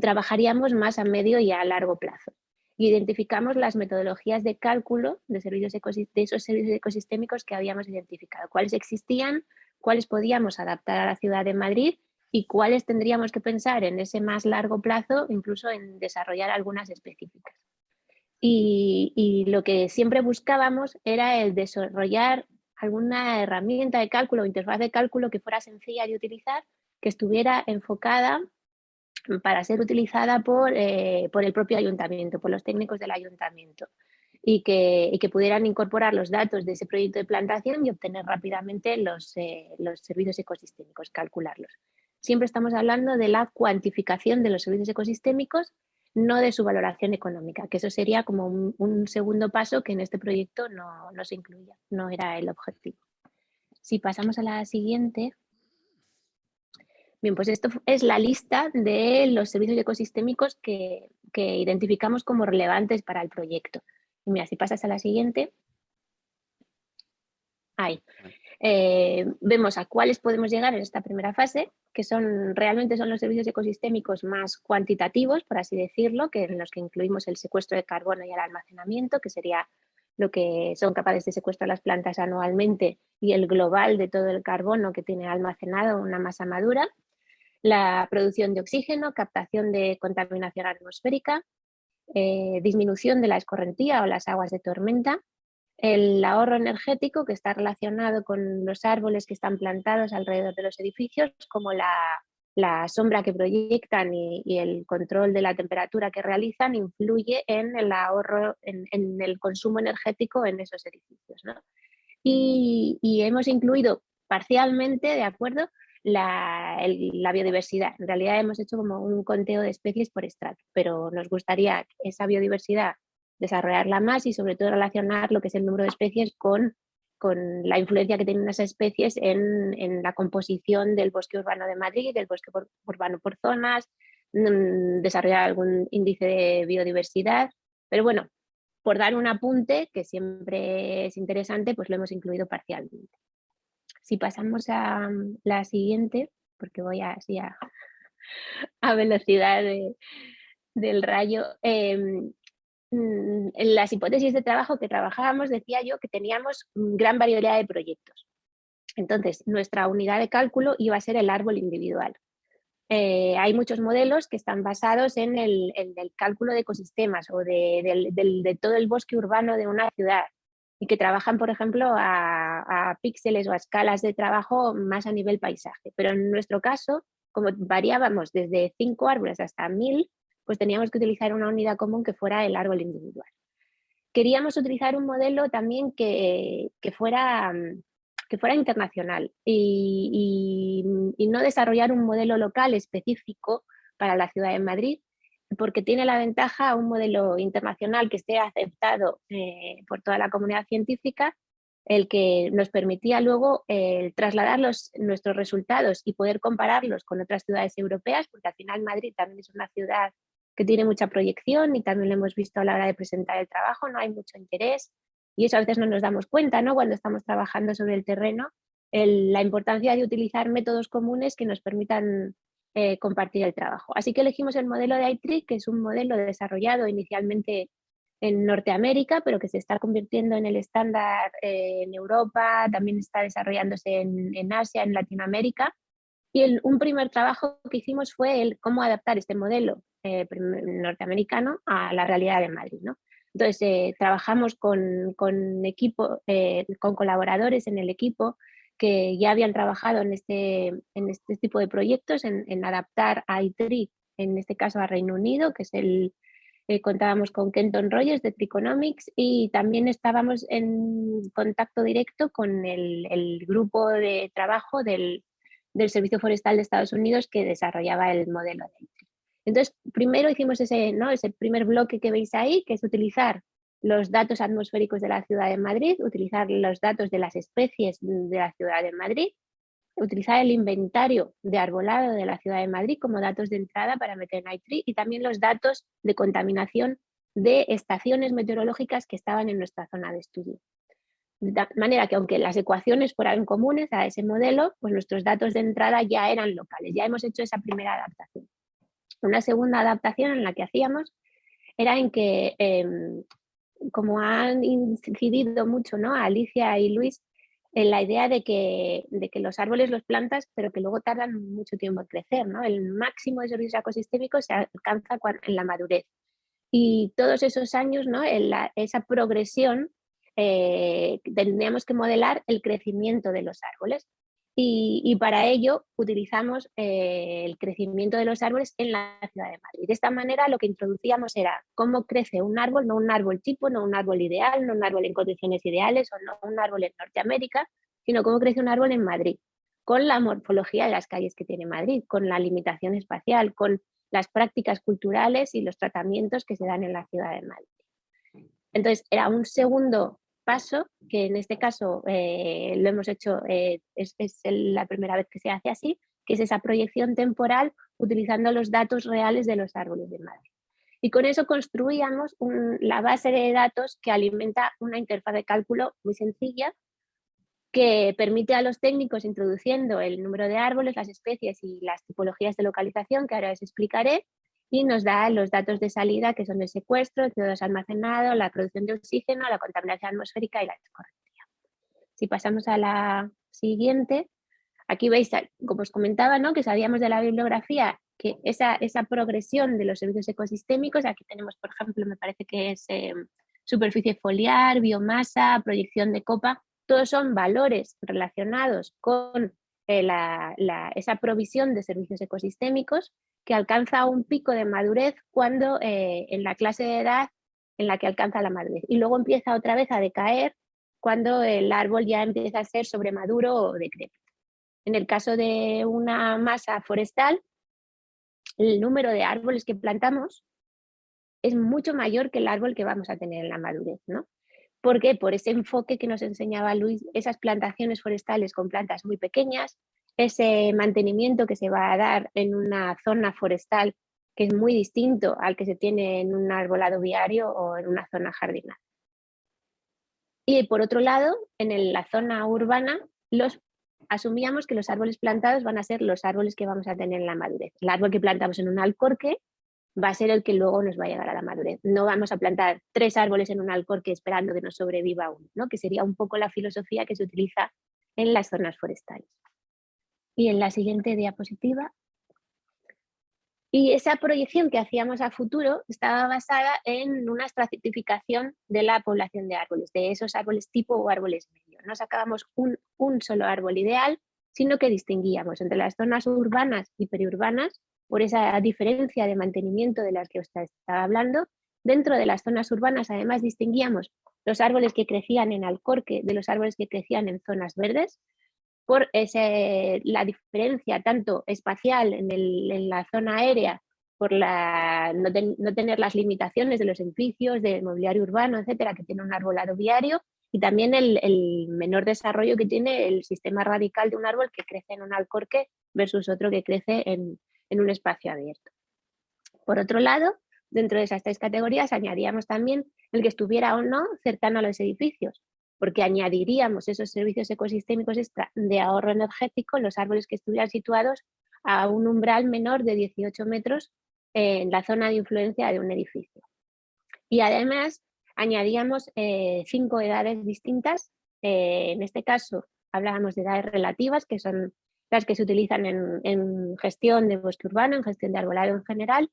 trabajaríamos más a medio y a largo plazo. Identificamos las metodologías de cálculo de, servicios de esos servicios ecosistémicos que habíamos identificado, cuáles existían, cuáles podíamos adaptar a la ciudad de Madrid y cuáles tendríamos que pensar en ese más largo plazo, incluso en desarrollar algunas específicas. Y, lo que siempre buscábamos era el desarrollar alguna herramienta de cálculo o interfaz de cálculo que fuera sencilla de utilizar, que estuviera enfocada para ser utilizada por, eh, por el propio ayuntamiento, por los técnicos del ayuntamiento y que, que pudieran incorporar los datos de ese proyecto de plantación y obtener rápidamente los, eh, los servicios ecosistémicos, calcularlos. Siempre estamos hablando de la cuantificación de los servicios ecosistémicos, no de su valoración económica, que eso sería como un, un segundo paso que en este proyecto no, no se incluía, no era el objetivo. Si pasamos a la siguiente. Bien, pues esto es la lista de los servicios ecosistémicos que, que identificamos como relevantes para el proyecto. Y mira, si pasas a la siguiente. Ahí. Eh, vemos a cuáles podemos llegar en esta primera fase, que son realmente son los servicios ecosistémicos más cuantitativos, por así decirlo, que en los que incluimos el secuestro de carbono y el almacenamiento, que sería lo que son capaces de secuestrar las plantas anualmente y el global de todo el carbono que tiene almacenado una masa madura, la producción de oxígeno, captación de contaminación atmosférica, eh, disminución de la escorrentía o las aguas de tormenta, el ahorro energético que está relacionado con los árboles que están plantados alrededor de los edificios, como la, sombra que proyectan y, el control de la temperatura que realizan influye en el ahorro, en, el consumo energético en esos edificios. Y, y, hemos incluido parcialmente, de acuerdo, la, biodiversidad. En realidad hemos hecho como un conteo de especies por estrato, pero nos gustaría esa biodiversidad desarrollarla más y sobre todo relacionar lo que es el número de especies con, con la influencia que tienen esas especies en, en, la composición del bosque urbano de Madrid, del bosque urbano por zonas, mm, desarrollar algún índice de biodiversidad. Pero bueno, por dar un apunte, que siempre es interesante, pues lo hemos incluido parcialmente. Si pasamos a mm, la siguiente, porque voy así a, a velocidad del rayo, em, mm, en las hipótesis de trabajo que trabajábamos decía yo que teníamos gran variedad de proyectos. Entonces, nuestra unidad de cálculo iba a ser el árbol individual. Eh, hay muchos modelos que están basados en el, cálculo de ecosistemas o de, todo el bosque urbano de una ciudad y que trabajan, por ejemplo, a, píxeles o a escalas de trabajo más a nivel paisaje. Pero en nuestro caso, como variábamos desde cinco árboles hasta mil, pues teníamos que utilizar una unidad común que fuera el árbol individual. Queríamos utilizar un modelo también que, fuera, que fuera internacional y, y no desarrollar un modelo local específico para la ciudad de Madrid, porque tiene la ventaja un modelo internacional que esté aceptado eh, por toda la comunidad científica, el que nos permitía luego trasladar nuestros resultados y poder compararlos con otras ciudades europeas, porque al final Madrid también es una ciudad que tiene mucha proyección y también lo hemos visto a la hora de presentar el trabajo, no hay mucho interés y eso a veces no nos damos cuenta ¿no? cuando estamos trabajando sobre el terreno, la importancia de utilizar métodos comunes que nos permitan eh, compartir el trabajo. Así que elegimos el modelo de iTree, que es un modelo desarrollado inicialmente en Norteamérica, pero que se está convirtiendo en el estándar eh, en Europa, también está desarrollándose en, Asia, en Latinoamérica. Y un primer trabajo que hicimos fue el cómo adaptar este modelo eh, norteamericano a la realidad de Madrid. ¿no? Entonces, trabajamos con, con equipo, con colaboradores en el equipo que ya habían trabajado en este, en este tipo de proyectos, en, adaptar a ITRI, en este caso a Reino Unido, que es el, eh, contábamos con Kenton Rogers de Triconomics y también estábamos en contacto directo con el, grupo de trabajo del, Servicio Forestal de Estados Unidos que desarrollaba el modelo de ITRI. Entonces, primero hicimos ese, ¿no? ese primer bloque que veis ahí, que es utilizar los datos atmosféricos de la ciudad de Madrid, utilizar los datos de las especies de la ciudad de Madrid, utilizar el inventario de arbolado de la ciudad de Madrid como datos de entrada para meter en y también los datos de contaminación de estaciones meteorológicas que estaban en nuestra zona de estudio. De manera que aunque las ecuaciones fueran comunes a ese modelo, pues nuestros datos de entrada ya eran locales, ya hemos hecho esa primera adaptación. Una segunda adaptación en la que hacíamos era en que em, como han incidido mucho ¿no? Alicia y Luis en la idea de que, de que los árboles los plantas, pero que luego tardan mucho tiempo en crecer. ¿no? El máximo de servicios ecosistémicos se alcanza en la madurez. Y todos esos años, ¿no? en esa progresión, eh, tendríamos que modelar el crecimiento de los árboles. Y, para ello utilizamos eh, el crecimiento de los árboles en la ciudad de Madrid. De esta manera lo que introducíamos era cómo crece un árbol, no un árbol tipo, no un árbol ideal, no un árbol en condiciones ideales o no un árbol en Norteamérica, sino cómo crece un árbol en Madrid, con la morfología de las calles que tiene Madrid, con la limitación espacial, con las prácticas culturales y los tratamientos que se dan en la ciudad de Madrid. Entonces, era un segundo paso, que en este caso eh, lo hemos hecho, eh, es, la primera vez que se hace así, que es esa proyección temporal utilizando los datos reales de los árboles de Madrid. Y con eso construíamos la base de datos que alimenta una interfaz de cálculo muy sencilla que permite a los técnicos introduciendo el número de árboles, las especies y las tipologías de localización, que ahora os explicaré, y nos da los datos de salida que son el secuestro, el CO2 almacenado, la producción de oxígeno, la contaminación atmosférica y la escorrentía. Si pasamos a la siguiente, aquí veis, como os comentaba, ¿no? que sabíamos de la bibliografía que esa, esa progresión de los servicios ecosistémicos, aquí tenemos, por ejemplo, me parece que es em, superficie foliar, biomasa, proyección de copa, todos son valores relacionados con eh, esa provisión de servicios ecosistémicos que alcanza un pico de madurez cuando eh, en la clase de edad en la que alcanza la madurez y luego empieza otra vez a decaer cuando el árbol ya empieza a ser sobremaduro o decrépito. En el caso de una masa forestal, el número de árboles que plantamos es mucho mayor que el árbol que vamos a tener en la madurez. ¿no? ¿Por qué? Por ese enfoque que nos enseñaba Luis, esas plantaciones forestales con plantas muy pequeñas, ese mantenimiento que se va a dar en una zona forestal que es muy distinto al que se tiene en un arbolado viario o en una zona jardinal. Y por otro lado, en la zona urbana, los, asumíamos que los árboles plantados van a ser los árboles que vamos a tener en la madurez. El árbol que plantamos en un alcorque va a ser el que luego nos va a llegar a la madurez. No vamos a plantar tres árboles en un alcorque esperando que nos sobreviva uno, ¿no? que sería un poco la filosofía que se utiliza en las zonas forestales. Y en la siguiente diapositiva. Y esa proyección que hacíamos a futuro estaba basada en una estratificación de la población de árboles, de esos árboles tipo o árboles medio. No sacábamos un, un solo árbol ideal, sino que distinguíamos entre las zonas urbanas y periurbanas por esa diferencia de mantenimiento de las que os estaba hablando. Dentro de las zonas urbanas además distinguíamos los árboles que crecían en Alcorque de los árboles que crecían en zonas verdes, por ese, la diferencia tanto espacial en, la zona aérea, por la, no, tener las limitaciones de los edificios, del mobiliario urbano, etcétera, que tiene un arbolado viario, y también el, el, menor desarrollo que tiene el sistema radical de un árbol que crece en un alcorque versus otro que crece en, en un espacio abierto. Por otro lado, dentro de esas tres categorías añadíamos también el que estuviera o no cercano a los edificios, porque añadiríamos esos servicios ecosistémicos de ahorro energético, los árboles que estuvieran situados a un umbral menor de 18 metros en la zona de influencia de un edificio. Y además añadíamos eh, cinco edades distintas, eh, en este caso hablábamos de edades relativas, que son las que se utilizan en, gestión de bosque urbano, en gestión de arbolado en general,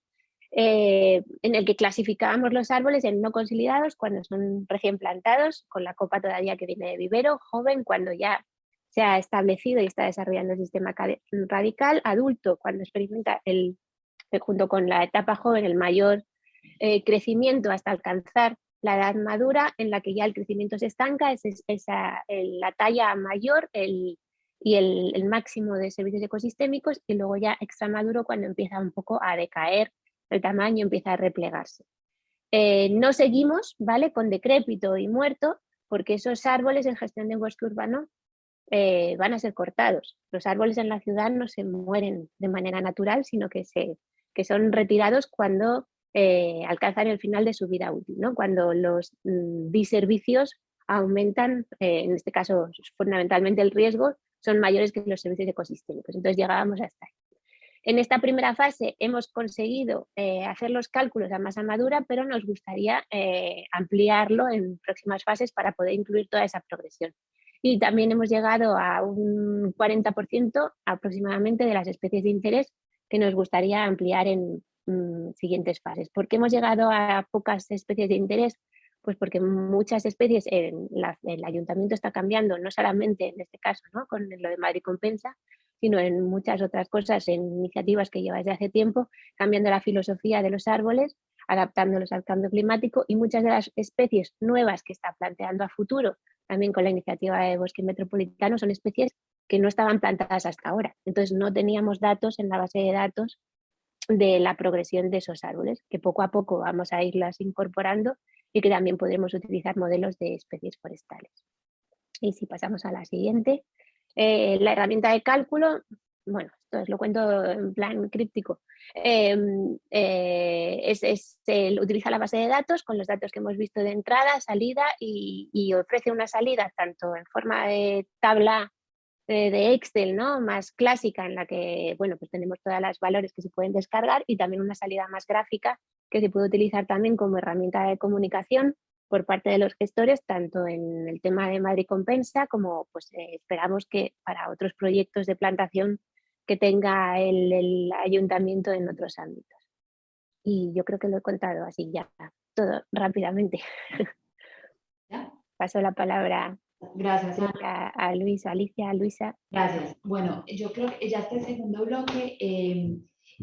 eh, en el que clasificábamos los árboles en no consolidados cuando son recién plantados, con la copa todavía que viene de vivero, joven cuando ya se ha establecido y está desarrollando el sistema radical, adulto cuando experimenta el, junto con la etapa joven el mayor eh, crecimiento hasta alcanzar la edad madura en la que ya el crecimiento se estanca, es, la talla mayor, el, y el, máximo de servicios ecosistémicos y luego ya extra maduro cuando empieza un poco a decaer el tamaño, empieza a replegarse. Eh, no seguimos ¿vale? con decrépito y muerto porque esos árboles en gestión de bosque urbano eh, van a ser cortados. Los árboles en la ciudad no se mueren de manera natural, sino que, se, que son retirados cuando eh, alcanzan el final de su vida útil, ¿no? cuando los mm, diservicios aumentan, en este caso fundamentalmente el riesgo, son mayores que los servicios ecosistémicos. Entonces llegábamos hasta ahí. En esta primera fase hemos conseguido eh, hacer los cálculos a masa madura, pero nos gustaría eh, ampliarlo en próximas fases para poder incluir toda esa progresión. Y también hemos llegado a un 40% aproximadamente de las especies de interés que nos gustaría ampliar en mm, siguientes fases. ¿Por qué hemos llegado a pocas especies de interés? Pues porque muchas especies, en el ayuntamiento está cambiando, no solamente en este caso, ¿no? con lo de Madrid Compensa, sino en muchas otras cosas, en iniciativas que lleva desde hace tiempo, cambiando la filosofía de los árboles, adaptándolos al cambio climático y muchas de las especies nuevas que está planteando a futuro, también con la iniciativa de Bosque Metropolitano, son especies que no estaban plantadas hasta ahora. Entonces no teníamos datos en la base de datos de la progresión de esos árboles, que poco a poco vamos a irlas incorporando y que también podremos utilizar modelos de especies forestales. Y si pasamos a la siguiente, eh, la herramienta de cálculo, bueno, esto os lo cuento en plan críptico, em, eh, es, utiliza la base de datos con los datos que hemos visto de entrada, salida y, ofrece una salida tanto en forma de tabla de, Excel, ¿no? más clásica en la que bueno, pues tenemos todos los valores que se pueden descargar y también una salida más gráfica que se puede utilizar también como herramienta de comunicación por parte de los gestores, tanto en el tema de Madrid Compensa como pues, eh, esperamos que para otros proyectos de plantación que tenga el, ayuntamiento en otros ámbitos. Y yo creo que lo he contado así ya, todo rápidamente. Paso la palabra Gracias, a, Luisa, Alicia, Luisa. Gracias. Bueno, yo creo que ya este segundo bloque eh,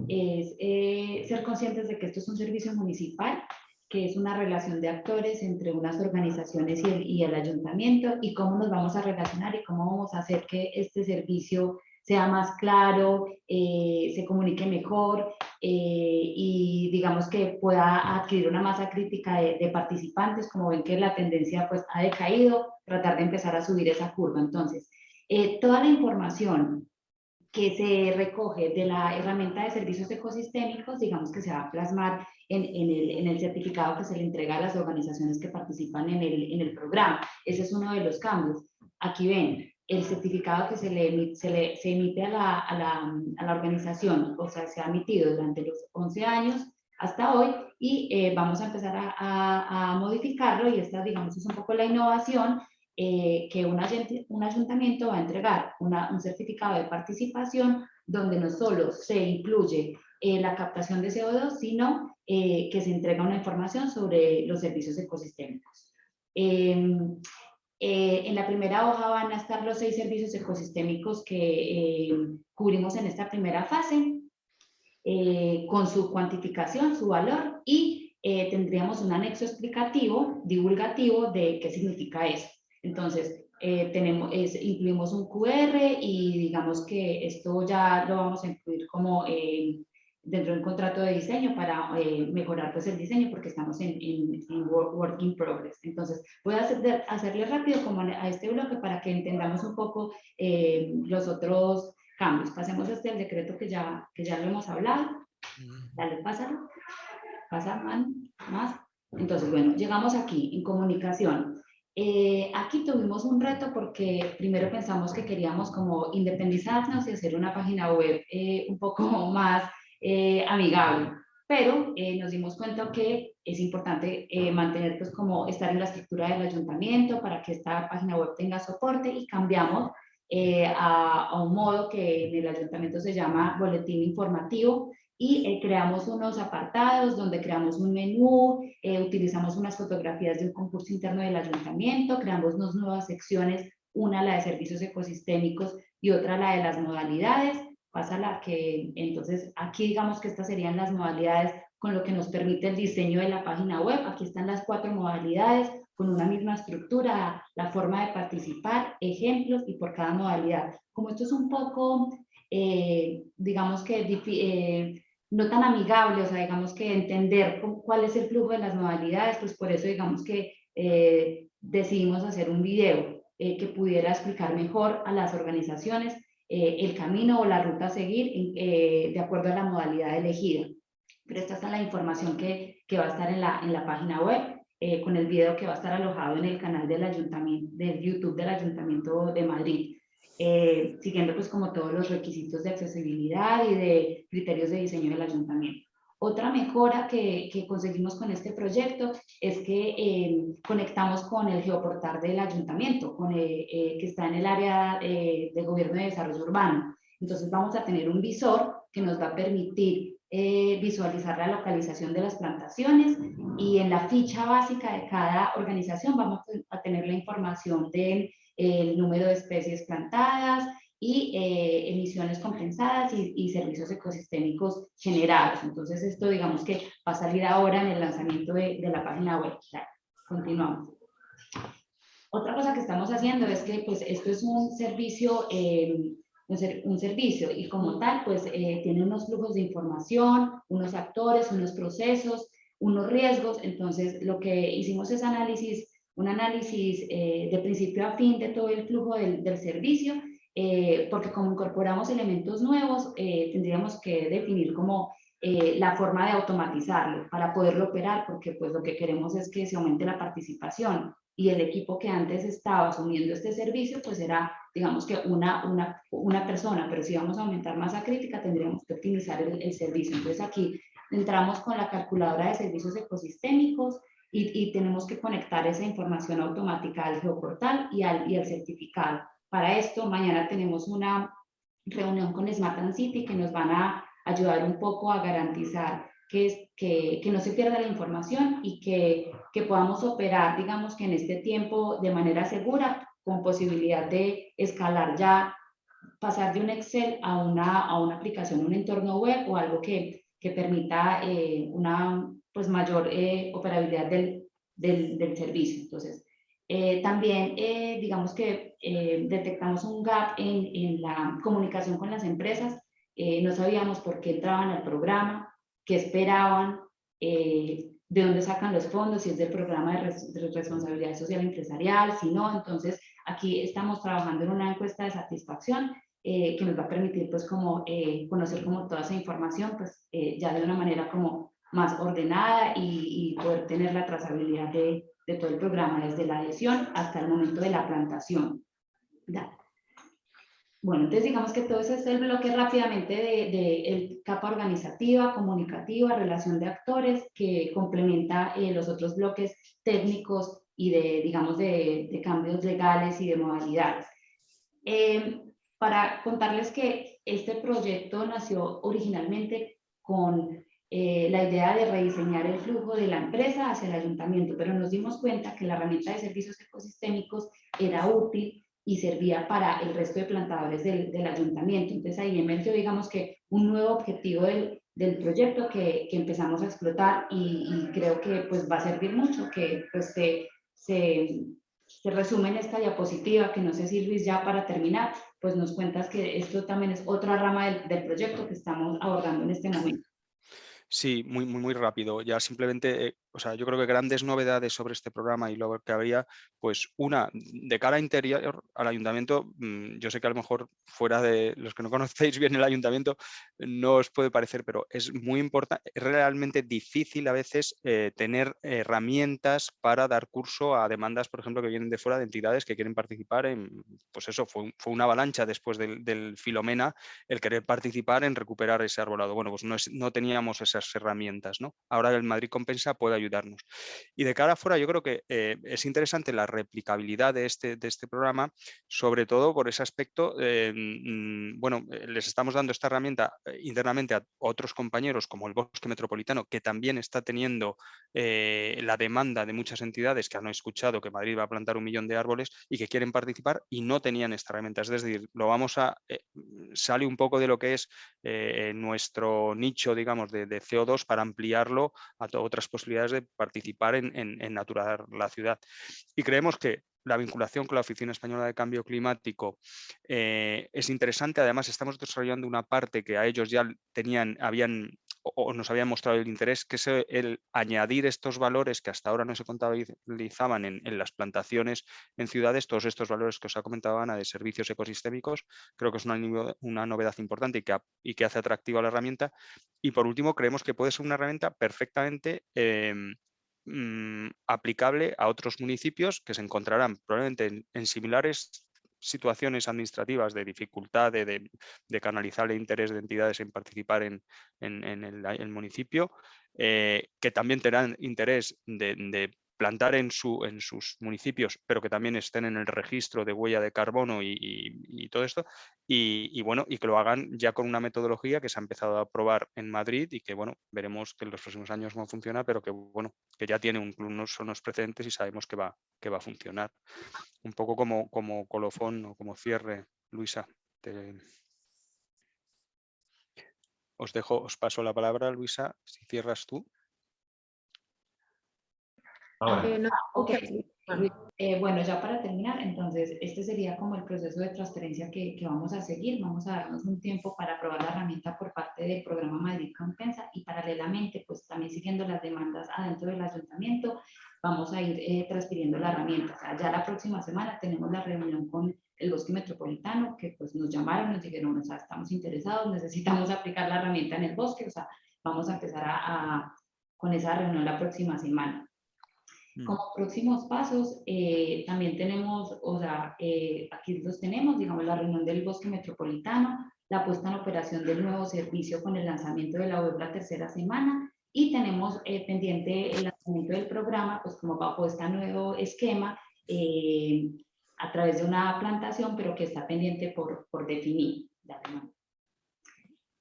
es eh, ser conscientes de que esto es un servicio municipal que es una relación de actores entre unas organizaciones y el, y el, ayuntamiento y cómo nos vamos a relacionar y cómo vamos a hacer que este servicio sea más claro, eh, se comunique mejor eh, y digamos que pueda adquirir una masa crítica de, participantes, como ven que la tendencia pues ha decaído, tratar de empezar a subir esa curva. Entonces, toda la información que se recoge de la herramienta de servicios ecosistémicos, digamos que se va a plasmar en, el, en, el, certificado que se le entrega a las organizaciones que participan en el, en el programa. Ese es uno de los cambios. Aquí ven, el certificado que se le, se le se emite a la, a, la, a la, organización, o sea, se ha emitido durante los 11 años hasta hoy y eh, vamos a empezar a, a, modificarlo y esta, digamos, es un poco la innovación eh, que un, un, ayuntamiento va a entregar una, un certificado de participación donde no solo se incluye eh, la captación de CO2, sino eh, que se entrega una información sobre los servicios ecosistémicos. Em, en la primera hoja van a estar los seis servicios ecosistémicos que cubrimos en esta primera fase, con su cuantificación, su valor, y tendríamos un anexo explicativo, divulgativo de qué significa eso. Entonces, eh, tenemos, incluimos un QR y digamos que esto ya lo vamos a incluir como eh, dentro del contrato de diseño para eh, mejorar pues el diseño porque estamos en, en, work, in progress. Entonces, voy a hacer, hacerle rápido como a este bloque para que entendamos un poco los otros cambios. Pasemos este el decreto que ya, que ya lo hemos hablado. Dale, pásalo. Pasa, más. Entonces, bueno, llegamos aquí en comunicación. Eh, aquí tuvimos un reto porque primero pensamos que queríamos como independizarnos y hacer una página web eh, un poco más eh, amigable, pero nos dimos cuenta que es importante mantener pues como estar en la estructura del ayuntamiento para que esta página web tenga soporte y cambiamos a, a un modo que en el ayuntamiento se llama boletín informativo y eh, creamos unos apartados donde creamos un menú, eh, utilizamos unas fotografías de un concurso interno del ayuntamiento, creamos unas nuevas secciones, una la de servicios ecosistémicos y otra la de las modalidades. Pasa la que, entonces, aquí digamos que estas serían las modalidades con lo que nos permite el diseño de la página web. Aquí están las cuatro modalidades con una misma estructura, la forma de participar, ejemplos y por cada modalidad. Como esto es un poco, eh, digamos que no tan amigable, o sea, digamos que entender cuál es el flujo de las modalidades, pues por eso digamos que eh, decidimos hacer un video eh, que pudiera explicar mejor a las organizaciones eh, el camino o la ruta a seguir de acuerdo a la modalidad elegida. Pero esta es la información que, que va a estar en la, en la página web, con el video que va a estar alojado en el canal del ayuntamiento, del YouTube del Ayuntamiento de Madrid. Eh, siguiendo pues como todos los requisitos de accesibilidad y de criterios de diseño del ayuntamiento. Otra mejora que, que conseguimos con este proyecto es que eh, conectamos con el geoportal del ayuntamiento, con, eh, que está en el área de gobierno de desarrollo urbano. Entonces vamos a tener un visor que nos va a permitir eh, visualizar la localización de las plantaciones y en la ficha básica de cada organización vamos a tener la información del número de especies plantadas y eh, emisiones compensadas y, servicios ecosistémicos generados. Entonces esto digamos que va a salir ahora en el lanzamiento de, la página web. continuamos. Otra cosa que estamos haciendo es que pues esto es un servicio eh, un, servicio y como tal, pues eh, tiene unos flujos de información, unos actores, unos procesos, unos riesgos. Entonces, lo que hicimos es análisis, un análisis eh, de principio a fin de todo el flujo del, del servicio, eh, porque como incorporamos elementos nuevos, tendríamos que definir como la forma de automatizarlo para poderlo operar, porque pues lo que queremos es que se aumente la participación y el equipo que antes estaba asumiendo este servicio, pues era, digamos que una, una, una persona, pero si vamos a aumentar masa crítica, tendríamos que optimizar el, el servicio. Entonces aquí entramos con la calculadora de servicios ecosistémicos y, tenemos que conectar esa información automática al geoportal y al, y al certificado. Para esto, mañana tenemos una reunión con Smart and City que nos van a ayudar un poco a garantizar que, que, que, no se pierda la información y que, que, podamos operar, digamos que en este tiempo de manera segura, con posibilidad de escalar ya, pasar de un Excel a una, a una aplicación, un entorno web o algo que, que permita eh, una pues, mayor eh, operabilidad del, del, del, servicio. Entonces, eh, también digamos que detectamos un gap en, en, la comunicación con las empresas, no sabíamos por qué entraban al programa, qué esperaban, eh, de dónde sacan los fondos, si es del programa de, responsabilidad social empresarial, si no, entonces aquí estamos trabajando en una encuesta de satisfacción eh, que nos va a permitir pues como eh, conocer como toda esa información pues ya de una manera como más ordenada y, y poder tener la trazabilidad de, de, todo el programa desde la adhesión hasta el momento de la plantación. Bueno, entonces digamos que todo ese es el bloque rápidamente de, de capa organizativa, comunicativa, relación de actores, que complementa eh, los otros bloques técnicos y de, digamos, de, de cambios legales y de modalidades. Eh, para contarles que este proyecto nació originalmente con eh, la idea de rediseñar el flujo de la empresa hacia el ayuntamiento, pero nos dimos cuenta que la herramienta de servicios ecosistémicos era útil y servía para el resto de plantadores del, del ayuntamiento. Entonces ahí emergió, digamos que, un nuevo objetivo del, del proyecto que, que, empezamos a explotar y, y, creo que pues va a servir mucho, que pues se, se, se, resume en esta diapositiva, que no sé si Luis ya para terminar, pues nos cuentas que esto también es otra rama del, del proyecto que estamos abordando en este momento. Sí, muy, muy, muy rápido. Ya simplemente, eh, o sea, yo creo que grandes novedades sobre este programa y lo que habría, pues una, de cara interior al ayuntamiento, mm, yo sé que a lo mejor fuera de los que no conocéis bien el ayuntamiento, no os puede parecer, pero es muy importante, es realmente difícil a veces eh, tener herramientas para dar curso a demandas, por ejemplo, que vienen de fuera de entidades que quieren participar en, pues eso, fue, fue una avalancha después del, del, Filomena el querer participar en recuperar ese arbolado. Bueno, pues no, es, no teníamos esa herramientas. ¿no? Ahora el Madrid Compensa puede ayudarnos. Y de cara afuera yo creo que eh, es interesante la replicabilidad de este, de este programa, sobre todo por ese aspecto, eh, mm, bueno, eh, les estamos dando esta herramienta internamente a otros compañeros como el Bosque Metropolitano, que también está teniendo la demanda de muchas entidades que han escuchado que Madrid va a plantar un millón de árboles y que quieren participar y no tenían esta herramienta. Es decir, lo vamos a, sale un poco de lo que es nuestro nicho, digamos, de CO2 para ampliarlo a otras posibilidades de participar en, en, en naturar la ciudad. Y creemos que la vinculación con la Oficina Española de Cambio Climático eh, es interesante. Además, estamos desarrollando una parte que a ellos ya tenían, habían o nos habían mostrado el interés, que es el añadir estos valores que hasta ahora no se contabilizaban en, las plantaciones en ciudades, todos estos valores que os ha comentado Ana de servicios ecosistémicos, creo que es una, novedad importante y que, y que, hace atractiva la herramienta. Y por último, creemos que puede ser una herramienta perfectamente eh, mmm, aplicable a otros municipios que se encontrarán probablemente en, en similares situaciones administrativas de dificultad de, de, canalizar el interés de entidades en participar en, en, el, municipio, eh, que también tendrán interés de, plantar en, su, en sus municipios, pero que también estén en el registro de huella de carbono y, y todo esto, y, bueno, y que lo hagan ya con una metodología que se ha empezado a probar en Madrid y que bueno, veremos que en los próximos años cómo funciona, pero que bueno, que ya tiene unos, unos precedentes y sabemos que va, que va a funcionar. Un poco como, como colofón o como cierre, Luisa. Os dejo, os paso la palabra, Luisa, si cierras tú. Eh, eh, bueno, ya para terminar, entonces, este sería como el proceso de transferencia que, que, vamos a seguir. Vamos a darnos un tiempo para probar la herramienta por parte del programa Madrid Compensa y paralelamente, pues también siguiendo las demandas adentro del ayuntamiento, vamos a ir eh, transfiriendo la herramienta. O sea, ya la próxima semana tenemos la reunión con el bosque metropolitano, que pues nos llamaron, nos dijeron, o sea, estamos interesados, necesitamos aplicar la herramienta en el bosque, o sea, vamos a empezar a, a con esa reunión la próxima semana. Mm. Como próximos pasos, eh, también tenemos, o sea, eh, aquí los tenemos, digamos, la reunión del bosque metropolitano, la puesta en operación del nuevo servicio con el lanzamiento de la web la tercera semana y tenemos eh, pendiente el lanzamiento del programa, pues como bajo este nuevo esquema, a través de una plantación, pero que está pendiente por, por definir.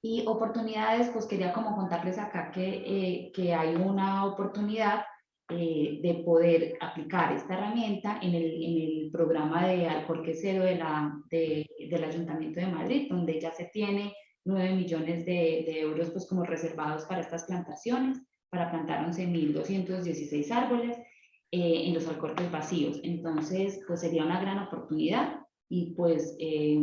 Y oportunidades, pues quería como contarles acá que, que hay una oportunidad eh, de poder aplicar esta herramienta en el, en el programa de Alcorque Cero de la, de, del Ayuntamiento de Madrid, donde ya se tiene 9 millones de, de euros pues, como reservados para estas plantaciones, para plantar 11.216 árboles eh, en los alcorques vacíos. Entonces, pues sería una gran oportunidad y pues eh,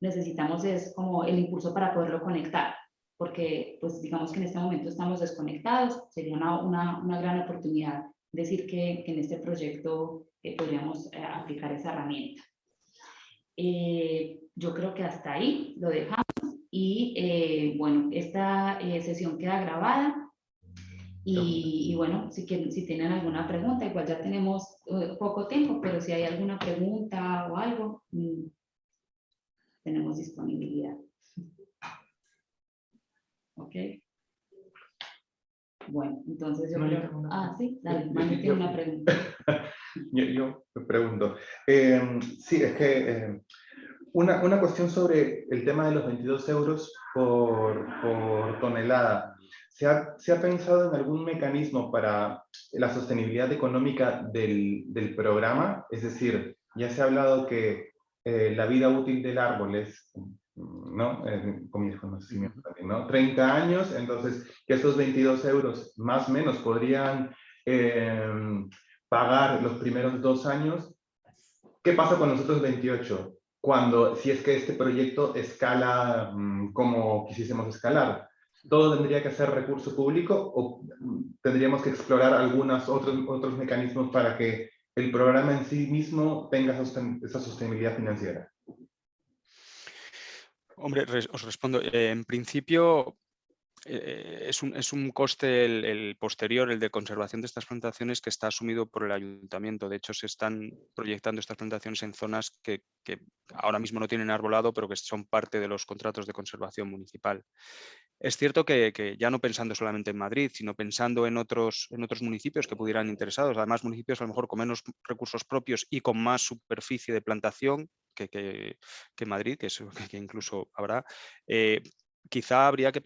necesitamos es como el impulso para poderlo conectar porque pues digamos que en este momento estamos desconectados, sería una, una, una gran oportunidad decir que, que en este proyecto eh, podríamos eh, aplicar esa herramienta. Eh, yo creo que hasta ahí lo dejamos y bueno, esta sesión queda grabada y, y, bueno, si, quieren, si tienen alguna pregunta, igual ya tenemos poco tiempo, pero si hay alguna pregunta o algo, mm, tenemos disponibilidad. ¿Ok? Bueno, entonces yo creo... Ah, sí, dale, Mani tiene una pregunta. yo, yo me pregunto. Eh, sí, es que eh, una, una, cuestión sobre el tema de los 22 euros por, por tonelada. ¿Se ha, ¿Se ha, pensado en algún mecanismo para la sostenibilidad económica del, del programa? Es decir, ya se ha hablado que eh, la vida útil del árbol es ¿no? con mis conocimientos también, ¿no? 30 años, entonces que esos 22 euros más o menos podrían em, pagar los primeros dos años. ¿Qué pasa con los otros 28? Cuando, si es que este proyecto escala mm, como quisiésemos escalar, ¿todo tendría que ser recurso público o tendríamos que explorar algunos otros, otros mecanismos para que el programa en sí mismo tenga esa sostenibilidad financiera? Hombre, os respondo. Eh, en principio, eh, es, un, es, un, coste el, posterior, el de conservación de estas plantaciones, que está asumido por el ayuntamiento. De hecho, se están proyectando estas plantaciones en zonas que, que, ahora mismo no tienen arbolado, pero que son parte de los contratos de conservación municipal. Es cierto que, que ya no pensando solamente en Madrid, sino pensando en otros, en otros municipios que pudieran interesados, además municipios a lo mejor con menos recursos propios y con más superficie de plantación, que, que, Madrid, que, que, incluso habrá, eh, quizá habría que,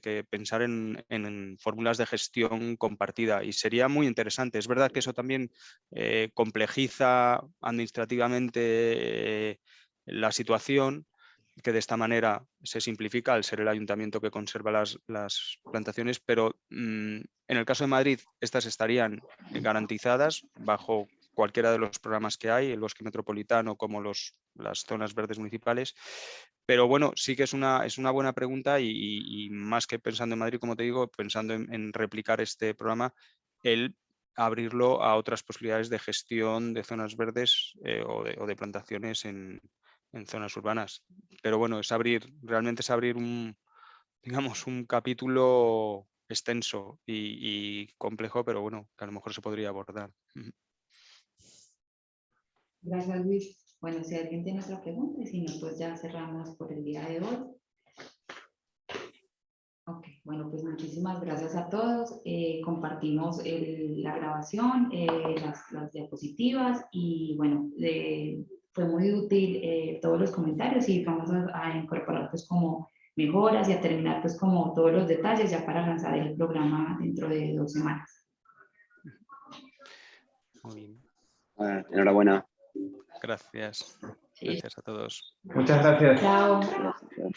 que pensar en, fórmulas de gestión compartida y sería muy interesante. Es verdad que eso también eh, complejiza administrativamente eh, la situación, que de esta manera se simplifica al ser el ayuntamiento que conserva las, plantaciones, pero mm, en el caso de Madrid estas estarían garantizadas bajo cualquiera de los programas que hay, el bosque metropolitano como los, las zonas verdes municipales. Pero bueno, sí que es una, es una buena pregunta y, más que pensando en Madrid, como te digo, pensando en, replicar este programa, el abrirlo a otras posibilidades de gestión de zonas verdes eh, o, de, plantaciones en, en, zonas urbanas. Pero bueno, es abrir, realmente es abrir un, digamos, un capítulo extenso y, y complejo, pero bueno, que a lo mejor se podría abordar. Gracias, Luis. Bueno, si alguien tiene otra pregunta, y si no, pues ya cerramos por el día de hoy. Ok. Bueno, pues muchísimas gracias a todos. Eh, compartimos el- la grabación, eh, las, las diapositivas y bueno, eh, fue muy útil eh, todos los comentarios y vamos a, a incorporar pues como mejoras y a terminar pues como todos los detalles ya para lanzar el programa dentro de dos semanas. Muy bien. Bueno, enhorabuena. Gracias. Sí. Gracias a todos. Muchas gracias. Chao.